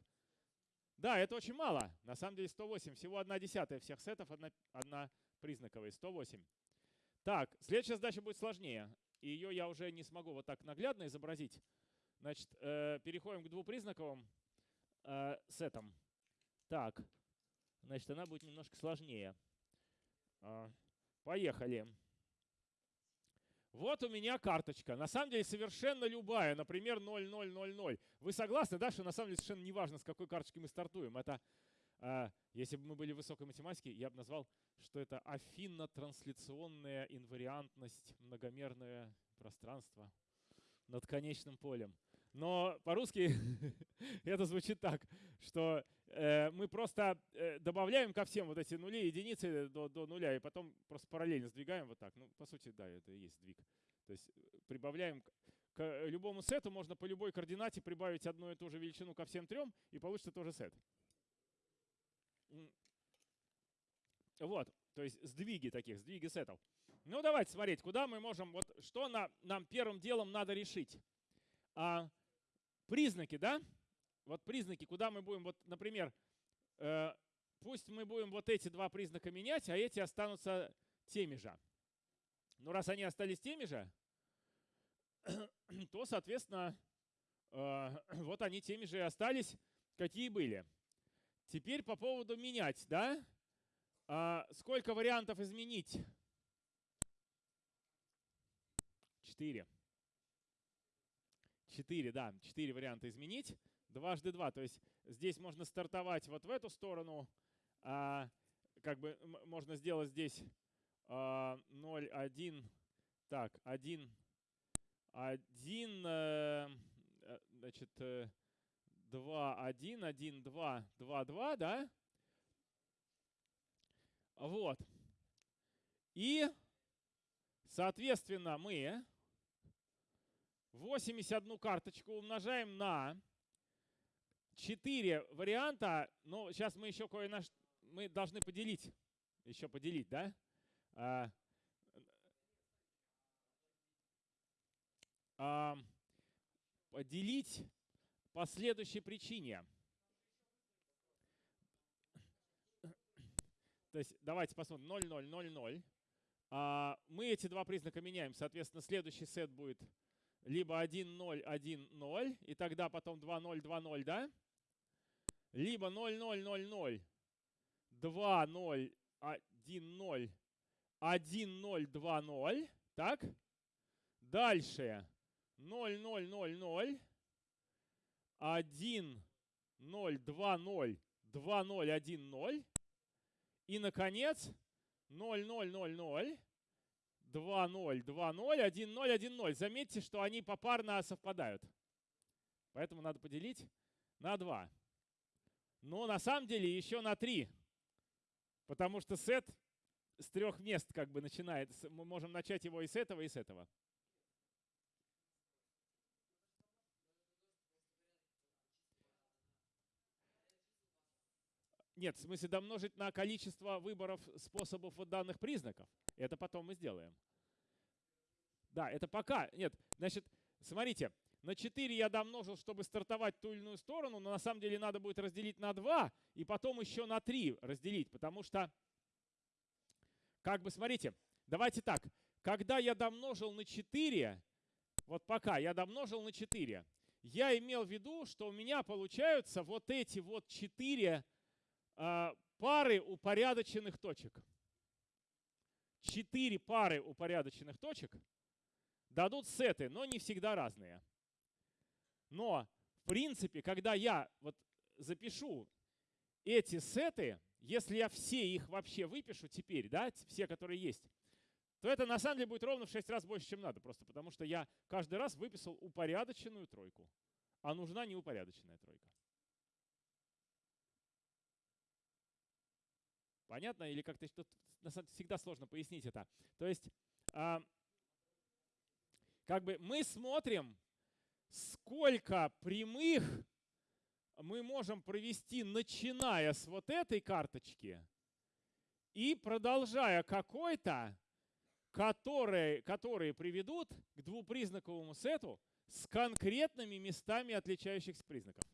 Да, это очень мало. На самом деле 108. Всего одна десятая всех сетов, одна, одна признаковая. 108. Так, следующая задача будет сложнее. И ее я уже не смогу вот так наглядно изобразить. Значит, э, переходим к двупризнаковым э, сетам. Так, значит, она будет немножко сложнее. А, Поехали. Вот у меня карточка. На самом деле совершенно любая, например, 0000. Вы согласны, да, что на самом деле совершенно не важно, с какой карточки мы стартуем. Это, а, если бы мы были в высокой математике, я бы назвал, что это афинно-трансляционная инвариантность, многомерное пространство над конечным полем. Но по-русски это звучит так, что э, мы просто э, добавляем ко всем вот эти нули единицы до, до нуля, и потом просто параллельно сдвигаем вот так. Ну, по сути, да, это и есть сдвиг. То есть э, прибавляем к, любому сету, можно по любой координате прибавить одну и ту же величину ко всем трем, и получится тоже сет. Вот, то есть сдвиги таких, сдвиги сетов. Ну, давайте смотреть, куда мы можем, вот что на, нам первым делом надо решить. А, признаки, да? Вот признаки, куда мы будем, вот, например, э, пусть мы будем вот эти два признака менять, а эти останутся теми же. Ну, раз они остались теми же, то, соответственно, э, вот они теми же и остались, какие были. Теперь по поводу менять, да? А, сколько вариантов изменить? Четыре. Четыре, да, четыре варианта изменить. Дважды два, то есть здесь можно стартовать вот в эту сторону, а, как бы можно сделать здесь а, 0, 1, так, 1, 1, э, э, значит, э, 2, 1, 1, 2, 2, 2, да? Вот. И, соответственно, мы 81 карточку умножаем на 4 варианта. Ну, сейчас мы еще кое на ш- мы должны поделить. Еще поделить, да? А, а, поделить по следующей причине. То есть давайте посмотрим. 0, 0, 0, 0. А, мы эти два признака меняем. Соответственно, следующий сет будет либо 1, 0, 1, 0, и тогда потом 2, 0, 2, 0, да? Либо 0, 0, 0, 0, 2, 0, 1, 0, 1, 0, 2, 0, так? Дальше 0, 0, 0, 0, 1, 0, 2, 0, 2, 0, 1, 0. И, наконец, 0, 0, 0, 0, 2, 0, 2, 0, 1, 0, 1, 0. Заметьте, что они попарно совпадают. Поэтому надо поделить на 2. Но на самом деле еще на 3. Потому что сет с трех мест как бы начинает. Мы можем начать его и с этого, и с этого. Нет, в смысле домножить на количество выборов способов вот данных признаков. Это потом мы сделаем. Да, это пока. Нет, значит, смотрите, на 4 я домножил, чтобы стартовать ту или иную сторону, но на самом деле надо будет разделить на 2 и потом еще на 3 разделить, потому что, как бы, смотрите, давайте так, когда я домножил на 4, вот пока я домножил на 4, я имел в виду, что у меня получаются вот эти вот 4 а, пары упорядоченных точек. Четыре пары упорядоченных точек дадут сеты, но не всегда разные. Но, в принципе, когда я вот запишу эти сеты, если я все их вообще выпишу теперь, да, все, которые есть, то это на самом деле будет ровно в 6 раз больше, чем надо. Просто потому что я каждый раз выписал упорядоченную тройку. А нужна неупорядоченная тройка. Понятно? Или как-то всегда сложно пояснить это. То есть, а, как бы мы смотрим, сколько прямых мы можем провести, начиная с вот этой карточки и продолжая какой-то, которые, которые приведут к двупризнаковому сету с конкретными местами отличающихся признаков.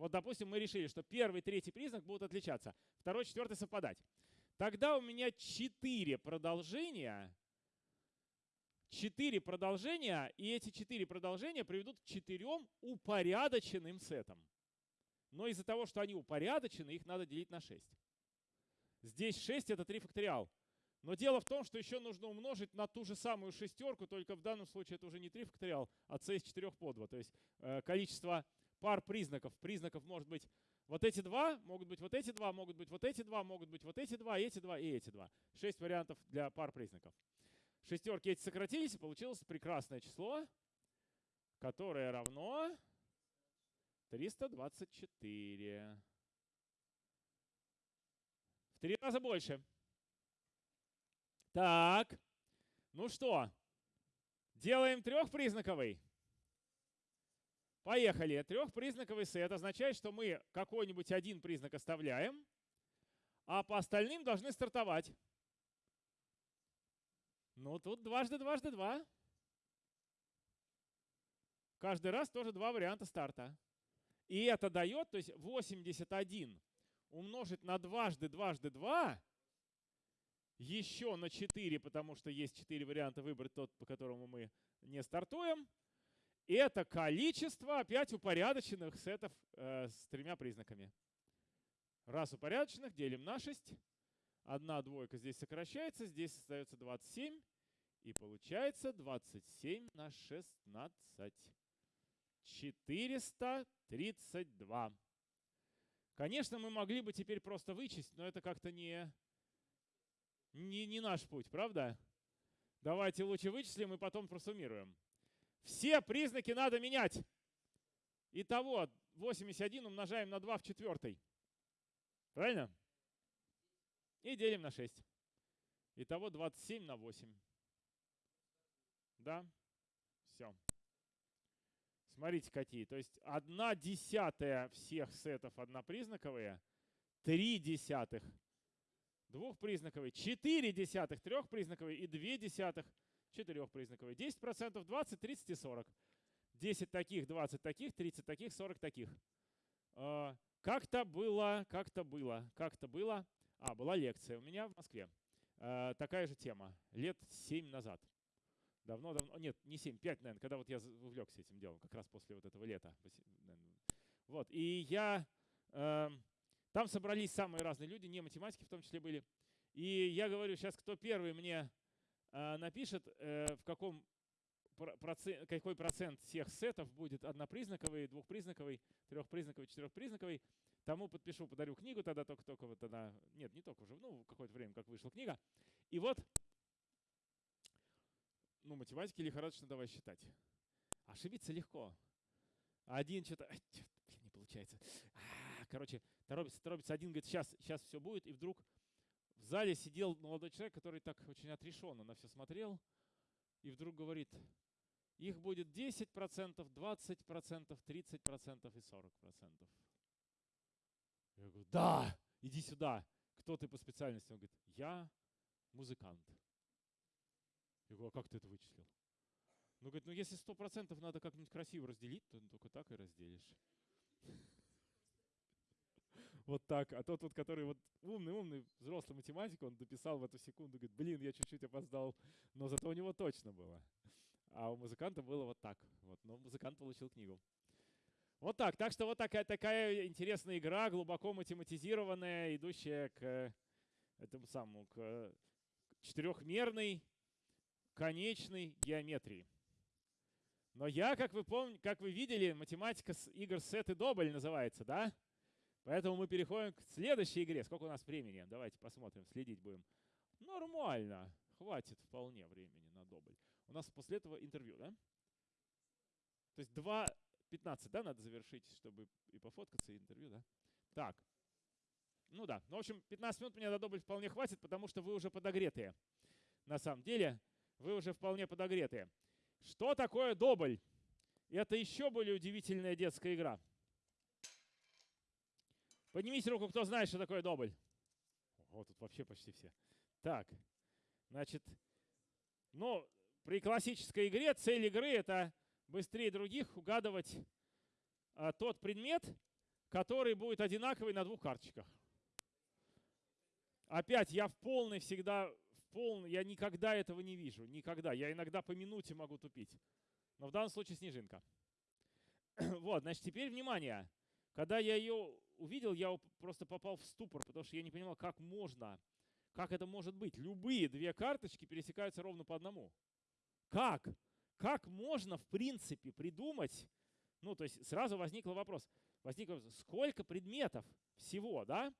Вот, допустим, мы решили, что первый, третий признак будут отличаться, второй, четвертый совпадать. Тогда у меня четыре продолжения, четыре продолжения, и эти четыре продолжения приведут к четырем упорядоченным сетам. Но из-за того, что они упорядочены, их надо делить на 6. Здесь 6 это 3 факториал. Но дело в том, что еще нужно умножить на ту же самую шестерку, только в данном случае это уже не 3 факториал, а c из 4 по 2. То есть э, количество пар признаков. Признаков может быть вот эти два, могут быть вот эти два, могут быть вот эти два, могут быть вот эти два, эти два и эти два. Шесть вариантов для пар признаков. Шестерки эти сократились, и получилось прекрасное число, которое равно 324. В три раза больше. Так, ну что, делаем трехпризнаковый. Поехали. Трехпризнаковый сет означает, что мы какой-нибудь один признак оставляем, а по остальным должны стартовать. Ну, тут дважды, дважды, два. Каждый раз тоже два варианта старта. И это дает, то есть 81 умножить на дважды, дважды, два, еще на 4, потому что есть 4 варианта выбрать тот, по которому мы не стартуем. Это количество опять упорядоченных сетов э, с тремя признаками. Раз упорядоченных делим на 6. Одна двойка здесь сокращается, здесь остается 27. И получается 27 на 16. 432. Конечно, мы могли бы теперь просто вычесть, но это как-то не, не, не наш путь, правда? Давайте лучше вычислим и потом просуммируем. Все признаки надо менять. Итого 81 умножаем на 2 в четвертой. Правильно? И делим на 6. Итого 27 на 8. Да? Все. Смотрите какие. То есть одна десятая всех сетов однопризнаковые, три десятых двухпризнаковые, четыре десятых трехпризнаковые и две десятых четырехпризнаковые. 10%, 20, 30 и 40. 10 таких, 20 таких, 30 таких, 40 таких. А, как-то было, как-то было, как-то было. А, была лекция у меня в Москве. А, такая же тема. Лет 7 назад. Давно-давно, нет, не 7, 5, наверное, когда вот я увлекся этим делом, как раз после вот этого лета. Вот, и я, э, там собрались самые разные люди, не математики в том числе были. И я говорю, сейчас кто первый мне напишет, э, в каком какой процент всех сетов будет однопризнаковый, двухпризнаковый, трехпризнаковый, четырехпризнаковый, тому подпишу, подарю книгу тогда только-только вот тогда, нет, не только уже, ну, какое-то время, как вышла книга. И вот ну, математики лихорадочно давай считать. Ошибиться легко. Один что-то, не получается. А, короче, торопится, торопится. Один говорит, сейчас, сейчас все будет. И вдруг зале сидел молодой человек, который так очень отрешенно на все смотрел. И вдруг говорит, их будет 10%, 20%, 30% и 40%. Я говорю, да, иди сюда. Кто ты по специальности? Он говорит, я музыкант. Я говорю, а как ты это вычислил? Ну, говорит, ну если сто процентов надо как-нибудь красиво разделить, то только так и разделишь. Вот так. А тот вот, который вот умный-умный взрослый математик, он дописал в эту секунду, говорит, блин, я чуть-чуть опоздал, но зато у него точно было. А у музыканта было вот так. Вот, но музыкант получил книгу. Вот так. Так что вот такая, такая интересная игра, глубоко математизированная, идущая к этому самому, к четырехмерной конечной геометрии. Но я, как вы помните, как вы видели, математика с игр сет и добль называется, да? Поэтому мы переходим к следующей игре. Сколько у нас времени? Давайте посмотрим, следить будем. Нормально. Хватит вполне времени на добль. У нас после этого интервью, да? То есть 2.15, да, надо завершить, чтобы и пофоткаться, и интервью, да? Так. ну да. Ну, в общем, 15 минут мне на дубль вполне хватит, потому что вы уже подогретые. На самом деле, вы уже вполне подогретые. Что такое добль? Это еще более удивительная детская игра. Поднимите руку, кто знает, что такое добль. Вот тут вообще почти все. Так, значит, ну, при классической игре цель игры это быстрее других угадывать а, тот предмет, который будет одинаковый на двух карточках. Опять, я в полной всегда, в полной, я никогда этого не вижу, никогда. Я иногда по минуте могу тупить. Но в данном случае снежинка. вот, значит, теперь внимание. Когда я ее увидел, я просто попал в ступор, потому что я не понимал, как можно, как это может быть. Любые две карточки пересекаются ровно по одному. Как? Как можно, в принципе, придумать, ну, то есть сразу возник вопрос, возник вопрос, сколько предметов всего, да?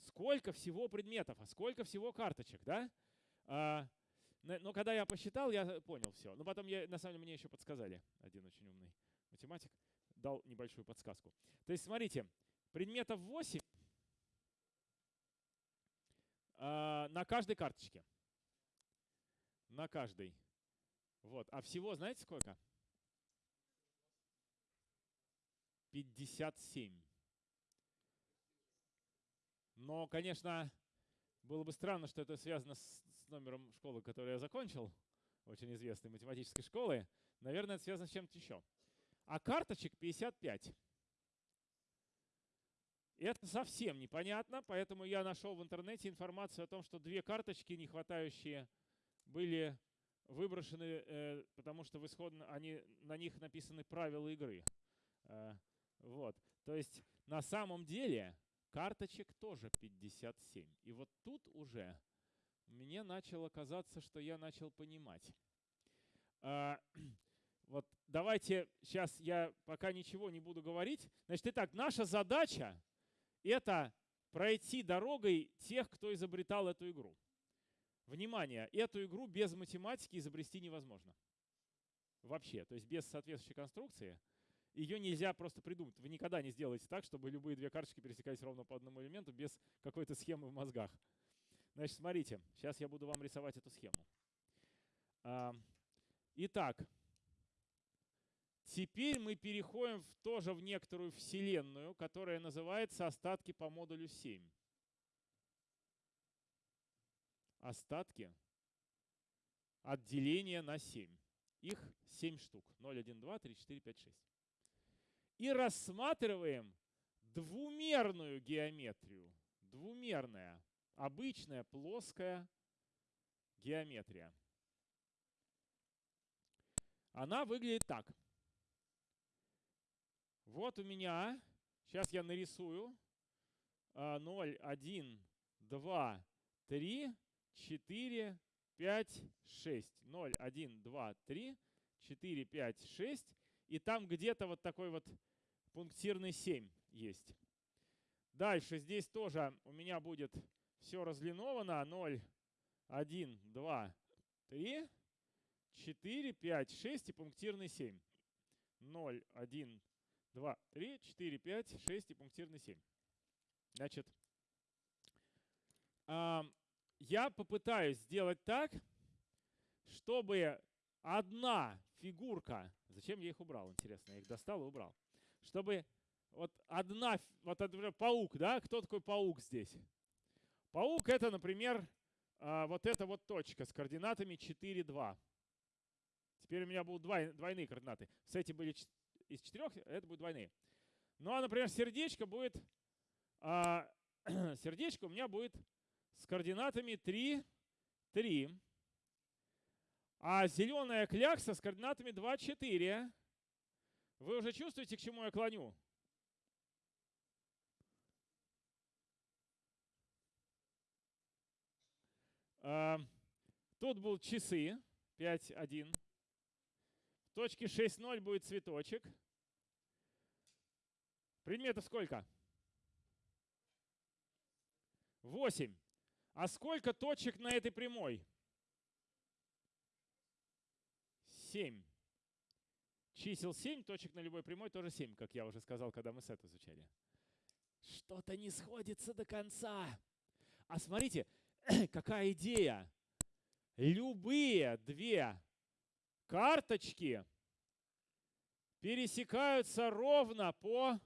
Сколько всего предметов, а сколько всего карточек, да? А, но когда я посчитал, я понял все. Но потом я, на самом деле мне еще подсказали, один очень умный математик дал небольшую подсказку. То есть смотрите, предметов 8 а, на каждой карточке. На каждой. Вот. А всего знаете сколько? 57. Но, конечно, было бы странно, что это связано с, с номером школы, которую я закончил, очень известной математической школы. Наверное, это связано с чем-то еще. А карточек 55. Это совсем непонятно, поэтому я нашел в интернете информацию о том, что две карточки, не хватающие, были выброшены, э, потому что в исходно они, на них написаны правила игры. Э, вот. То есть на самом деле карточек тоже 57. И вот тут уже мне начало казаться, что я начал понимать. Вот давайте сейчас я пока ничего не буду говорить. Значит, итак, наша задача это пройти дорогой тех, кто изобретал эту игру. Внимание, эту игру без математики изобрести невозможно. Вообще, то есть без соответствующей конструкции ее нельзя просто придумать. Вы никогда не сделаете так, чтобы любые две карточки пересекались ровно по одному элементу без какой-то схемы в мозгах. Значит, смотрите, сейчас я буду вам рисовать эту схему. Итак, теперь мы переходим в, тоже в некоторую вселенную, которая называется остатки по модулю 7 остатки от деления на 7. Их 7 штук. 0, 1, 2, 3, 4, 5, 6. И рассматриваем двумерную геометрию. Двумерная, обычная плоская геометрия. Она выглядит так. Вот у меня, сейчас я нарисую, 0, 1, 2, 3, 4, 5, 6. 0, 1, 2, 3, 4, 5, 6. И там где-то вот такой вот пунктирный 7 есть. Дальше здесь тоже у меня будет все разлиновано. 0, 1, 2, 3, 4, 5, 6 и пунктирный 7. 0, 1, 2, 3, 4, 5, 6 и пунктирный 7. Значит, я попытаюсь сделать так, чтобы одна фигурка, зачем я их убрал, интересно, я их достал и убрал, чтобы вот одна, вот например, паук, да, кто такой паук здесь? Паук это, например, а, вот эта вот точка с координатами 4, 2. Теперь у меня будут двойные координаты. С эти были из четырех, это будут двойные. Ну а, например, сердечко будет, а, сердечко у меня будет с координатами 3, 3. А зеленая клякса с координатами 2, 4. Вы уже чувствуете, к чему я клоню? А, тут будут часы 5, 1. В точке 6, 0 будет цветочек. Предметов сколько? 8. А сколько точек на этой прямой? 7. Чисел 7, точек на любой прямой тоже 7, как я уже сказал, когда мы сет изучали. что-то не сходится до конца. А смотрите, какая идея. Любые две карточки пересекаются ровно по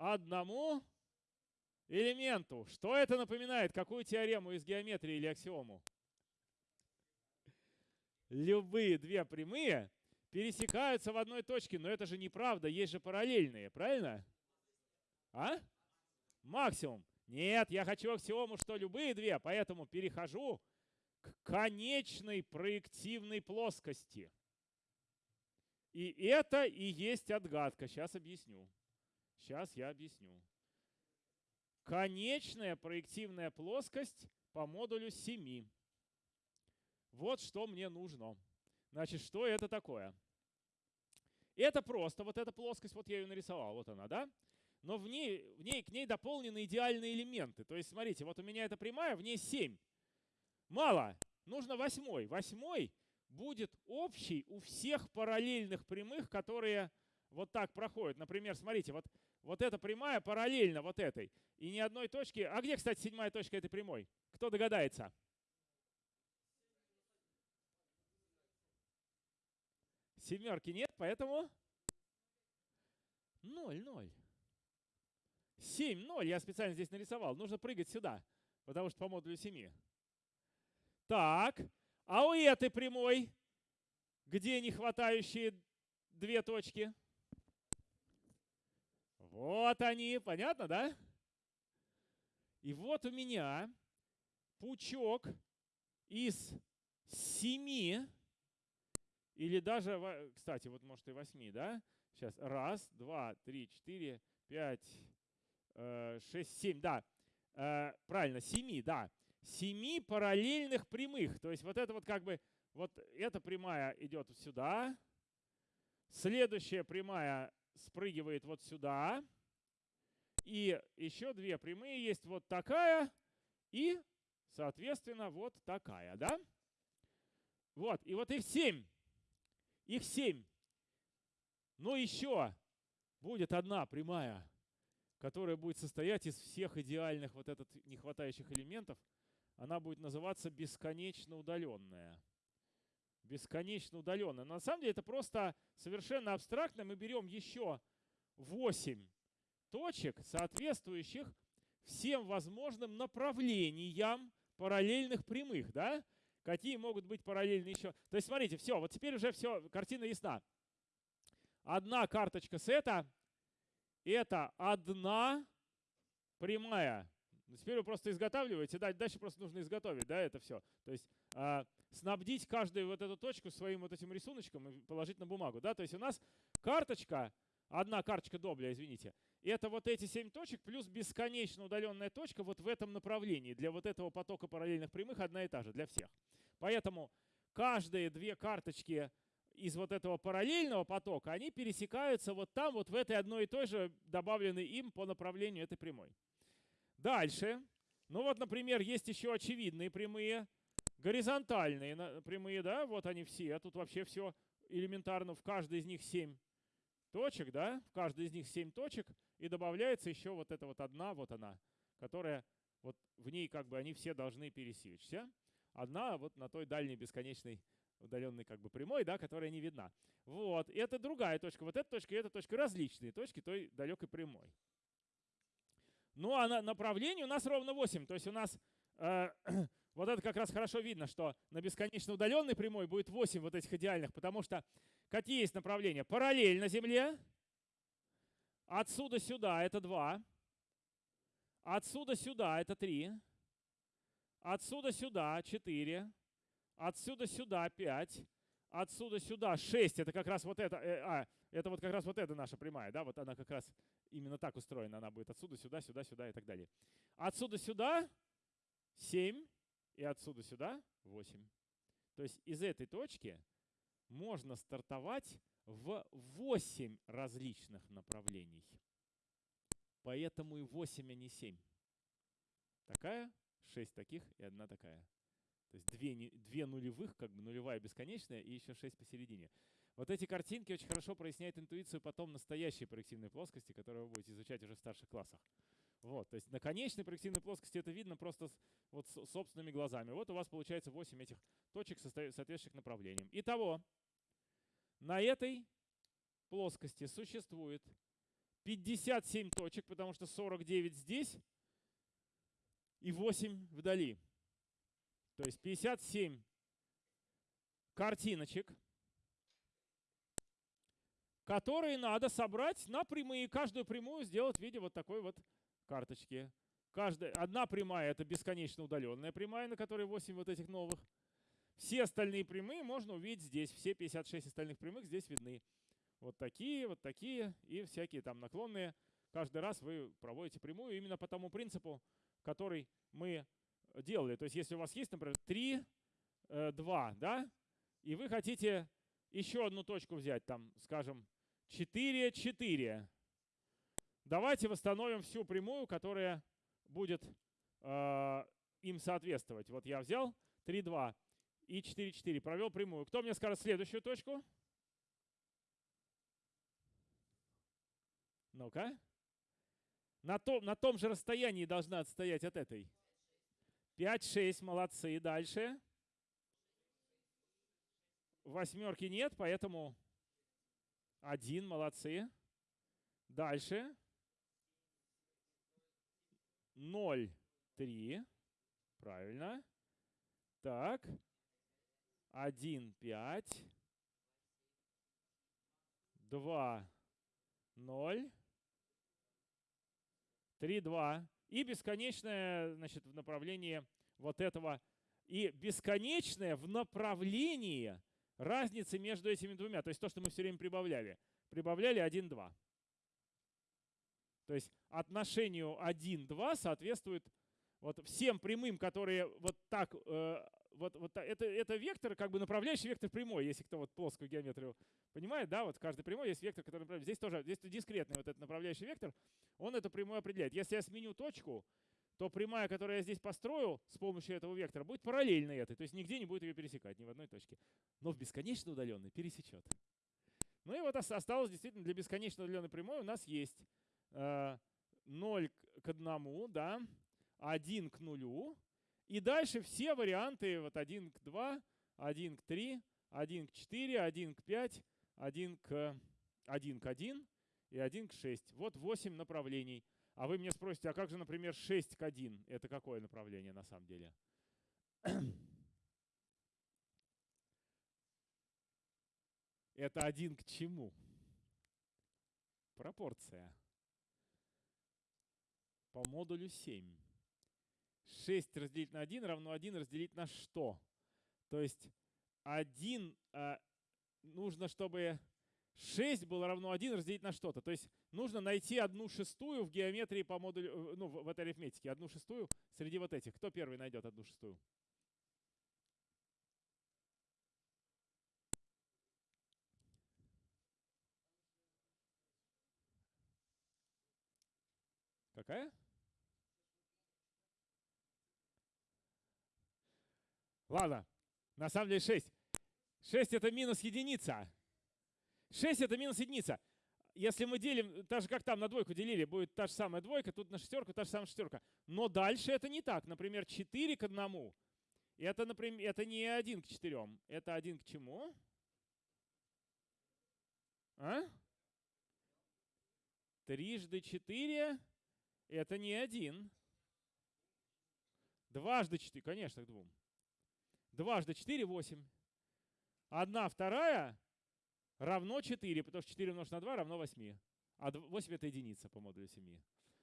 одному элементу. Что это напоминает? Какую теорему из геометрии или аксиому? Любые две прямые пересекаются в одной точке, но это же неправда, есть же параллельные, правильно? А? Максимум. Нет, я хочу аксиому, что любые две, поэтому перехожу к конечной проективной плоскости. И это и есть отгадка. Сейчас объясню. Сейчас я объясню. Конечная проективная плоскость по модулю 7. Вот что мне нужно. Значит, что это такое? Это просто вот эта плоскость, вот я ее нарисовал, вот она, да? Но в ней, в ней, к ней дополнены идеальные элементы. То есть, смотрите, вот у меня эта прямая, в ней 7. Мало, нужно восьмой. Восьмой будет общий у всех параллельных прямых, которые вот так проходят. Например, смотрите, вот, вот эта прямая параллельно вот этой. И ни одной точки. А где, кстати, седьмая точка этой прямой? Кто догадается? Семерки нет, поэтому 0, 0. 7, 0 я специально здесь нарисовал. Нужно прыгать сюда, потому что по модулю 7. Так, а у этой прямой, где не хватающие две точки? Вот они, понятно, да? И вот у меня пучок из семи или даже, кстати, вот может и восьми, да? Сейчас, раз, два, три, четыре, пять, э, шесть, семь, да. Э, правильно, семи, да. Семи параллельных прямых. То есть вот это вот как бы, вот эта прямая идет сюда. Следующая прямая спрыгивает вот сюда. И еще две прямые есть вот такая и, соответственно, вот такая, да? Вот, и вот их семь. Их семь. Но еще будет одна прямая, которая будет состоять из всех идеальных вот этот нехватающих элементов. Она будет называться бесконечно удаленная. Бесконечно удаленная. Но на самом деле это просто совершенно абстрактно. Мы берем еще 8 точек, соответствующих всем возможным направлениям параллельных прямых. Да? Какие могут быть параллельные еще? То есть смотрите, все, вот теперь уже все, картина ясна. Одна карточка сета – это одна прямая. Теперь вы просто изготавливаете, да, дальше просто нужно изготовить, да, это все. То есть э, снабдить каждую вот эту точку своим вот этим рисуночком и положить на бумагу, да. То есть у нас карточка, одна карточка добля, извините, это вот эти семь точек плюс бесконечно удаленная точка вот в этом направлении. Для вот этого потока параллельных прямых одна и та же для всех. Поэтому каждые две карточки из вот этого параллельного потока, они пересекаются вот там, вот в этой одной и той же, добавленной им по направлению этой прямой. Дальше. Ну вот, например, есть еще очевидные прямые, горизонтальные прямые, да, вот они все. Тут вообще все элементарно, в каждой из них 7 точек, да, в каждой из них 7 точек, и добавляется еще вот эта вот одна, вот она, которая вот в ней как бы они все должны пересечься. Одна вот на той дальней бесконечной удаленной как бы прямой, да, которая не видна. Вот, и это другая точка. Вот эта точка и эта точка различные точки той далекой прямой. Ну а на направлении у нас ровно 8. То есть у нас э, вот это как раз хорошо видно, что на бесконечно удаленной прямой будет 8 вот этих идеальных, потому что какие есть направления? Параллельно Земле. Отсюда сюда это 2. Отсюда сюда это 3. Отсюда сюда 4. Отсюда сюда 5. Отсюда сюда 6. Это как раз вот это. Э, а, это вот как раз вот эта наша прямая. Да, вот она как раз именно так устроена. Она будет отсюда сюда, сюда, сюда и так далее. Отсюда сюда 7. И отсюда сюда 8. То есть из этой точки можно стартовать в 8 различных направлений. Поэтому и 8, а не 7. Такая 6 таких и одна такая. То есть две, две нулевых, как бы нулевая бесконечная и еще 6 посередине. Вот эти картинки очень хорошо проясняют интуицию потом настоящей проективной плоскости, которую вы будете изучать уже в старших классах. Вот, то есть на конечной проективной плоскости это видно просто с, вот с собственными глазами. Вот у вас получается 8 этих точек, соответствующих направлениям. Итого, на этой плоскости существует 57 точек, потому что 49 здесь и 8 вдали. То есть 57 картиночек, которые надо собрать на прямые. Каждую прямую сделать в виде вот такой вот карточки. Каждая, одна прямая — это бесконечно удаленная прямая, на которой 8 вот этих новых. Все остальные прямые можно увидеть здесь. Все 56 остальных прямых здесь видны. Вот такие, вот такие и всякие там наклонные. Каждый раз вы проводите прямую именно по тому принципу, который мы делали. То есть если у вас есть, например, 3, 2, э, да, и вы хотите еще одну точку взять, там, скажем, 4, 4. Давайте восстановим всю прямую, которая будет э, им соответствовать. Вот я взял 3, 2 и 4, 4, провел прямую. Кто мне скажет следующую точку? Ну-ка. На том, на том же расстоянии должна отстоять от этой. 5, 6, молодцы. Дальше. Восьмерки нет, поэтому один, молодцы. Дальше. 0, 3. Правильно. Так. 1, 5. 2, 0. 3, 2. И бесконечное значит, в направлении вот этого. И бесконечное в направлении разницы между этими двумя. То есть то, что мы все время прибавляли. Прибавляли 1, 2. То есть отношению 1, 2 соответствует вот всем прямым, которые вот так, э, вот, вот это, это вектор, как бы направляющий вектор прямой, если кто вот плоскую геометрию понимает, да, вот каждый прямой есть вектор, который направляет. Здесь тоже, здесь дискретный вот этот направляющий вектор, он эту прямую определяет. Если я сменю точку, то прямая, которую я здесь построю с помощью этого вектора, будет параллельной этой, то есть нигде не будет ее пересекать, ни в одной точке. Но в бесконечно удаленной пересечет. Ну и вот осталось действительно для бесконечно удаленной прямой у нас есть 0 к 1, да, 1 к 0, и дальше все варианты, вот 1 к 2, 1 к 3, 1 к 4, 1 к 5, 1 к 1 к 1 и 1 к 6. Вот 8 направлений. А вы меня спросите, а как же, например, 6 к 1? Это какое направление на самом деле? Это 1 к чему? Пропорция. По модулю 7. 6 разделить на 1 равно 1 разделить на что? То есть 1 а, нужно, чтобы 6 было равно 1 разделить на что-то. То есть нужно найти одну шестую в геометрии по модулю, э, ну, в этой арифметике, одну шестую среди вот этих. Кто первый найдет одну шестую? Какая? Ладно, на самом деле 6. 6 это минус единица. 6 это минус единица. Если мы делим, так же как там на двойку делили, будет та же самая двойка, тут на шестерку та же самая шестерка. Но дальше это не так. Например, 4 к 1. Это, например, это не 1 к 4. Это 1 к чему? А? Трижды 4 это не 1. Дважды 4, конечно, к 2. Дважды 4 – 8. Одна вторая равно 4, потому что 4 умножить на 2 равно 8. А 8 это единица по модулю 7.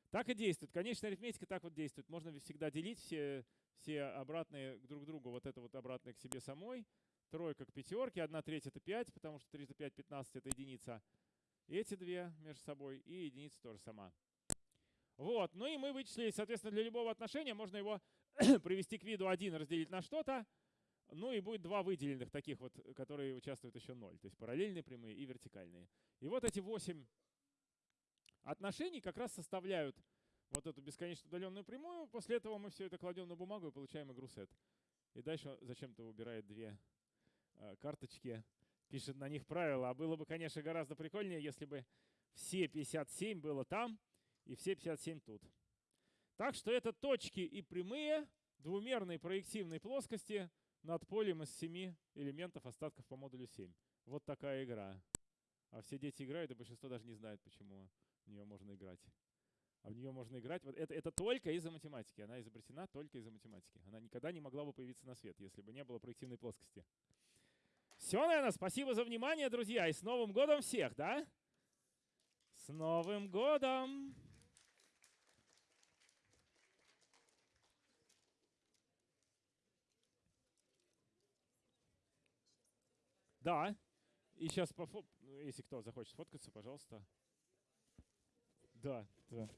Так и действует. Конечная арифметика так вот действует. Можно всегда делить все, все обратные друг к другу. Вот это вот обратное к себе самой. Тройка к пятерке. Одна треть это 5, потому что 3 5 15 это единица. Эти две между собой. И единица тоже сама. Вот. Ну и мы вычислили, соответственно, для любого отношения можно его привести к виду 1 разделить на что-то. Ну и будет два выделенных таких вот, которые участвуют еще 0. То есть параллельные прямые и вертикальные. И вот эти 8 отношений как раз составляют вот эту бесконечно удаленную прямую. После этого мы все это кладем на бумагу и получаем игру сет. И дальше зачем-то убирает две э, карточки пишет на них правила. А было бы, конечно, гораздо прикольнее, если бы все 57 было там и все 57 тут. Так что это точки и прямые двумерной проективной плоскости над полем из семи элементов остатков по модулю 7. Вот такая игра. А все дети играют, и большинство даже не знает, почему в нее можно играть. А в нее можно играть. Вот это, это только из-за математики. Она изобретена только из-за математики. Она никогда не могла бы появиться на свет, если бы не было проективной плоскости. Все, наверное, спасибо за внимание, друзья. И с Новым годом всех, да? С Новым годом! Да. И сейчас, если кто захочет сфоткаться, пожалуйста. Да, да.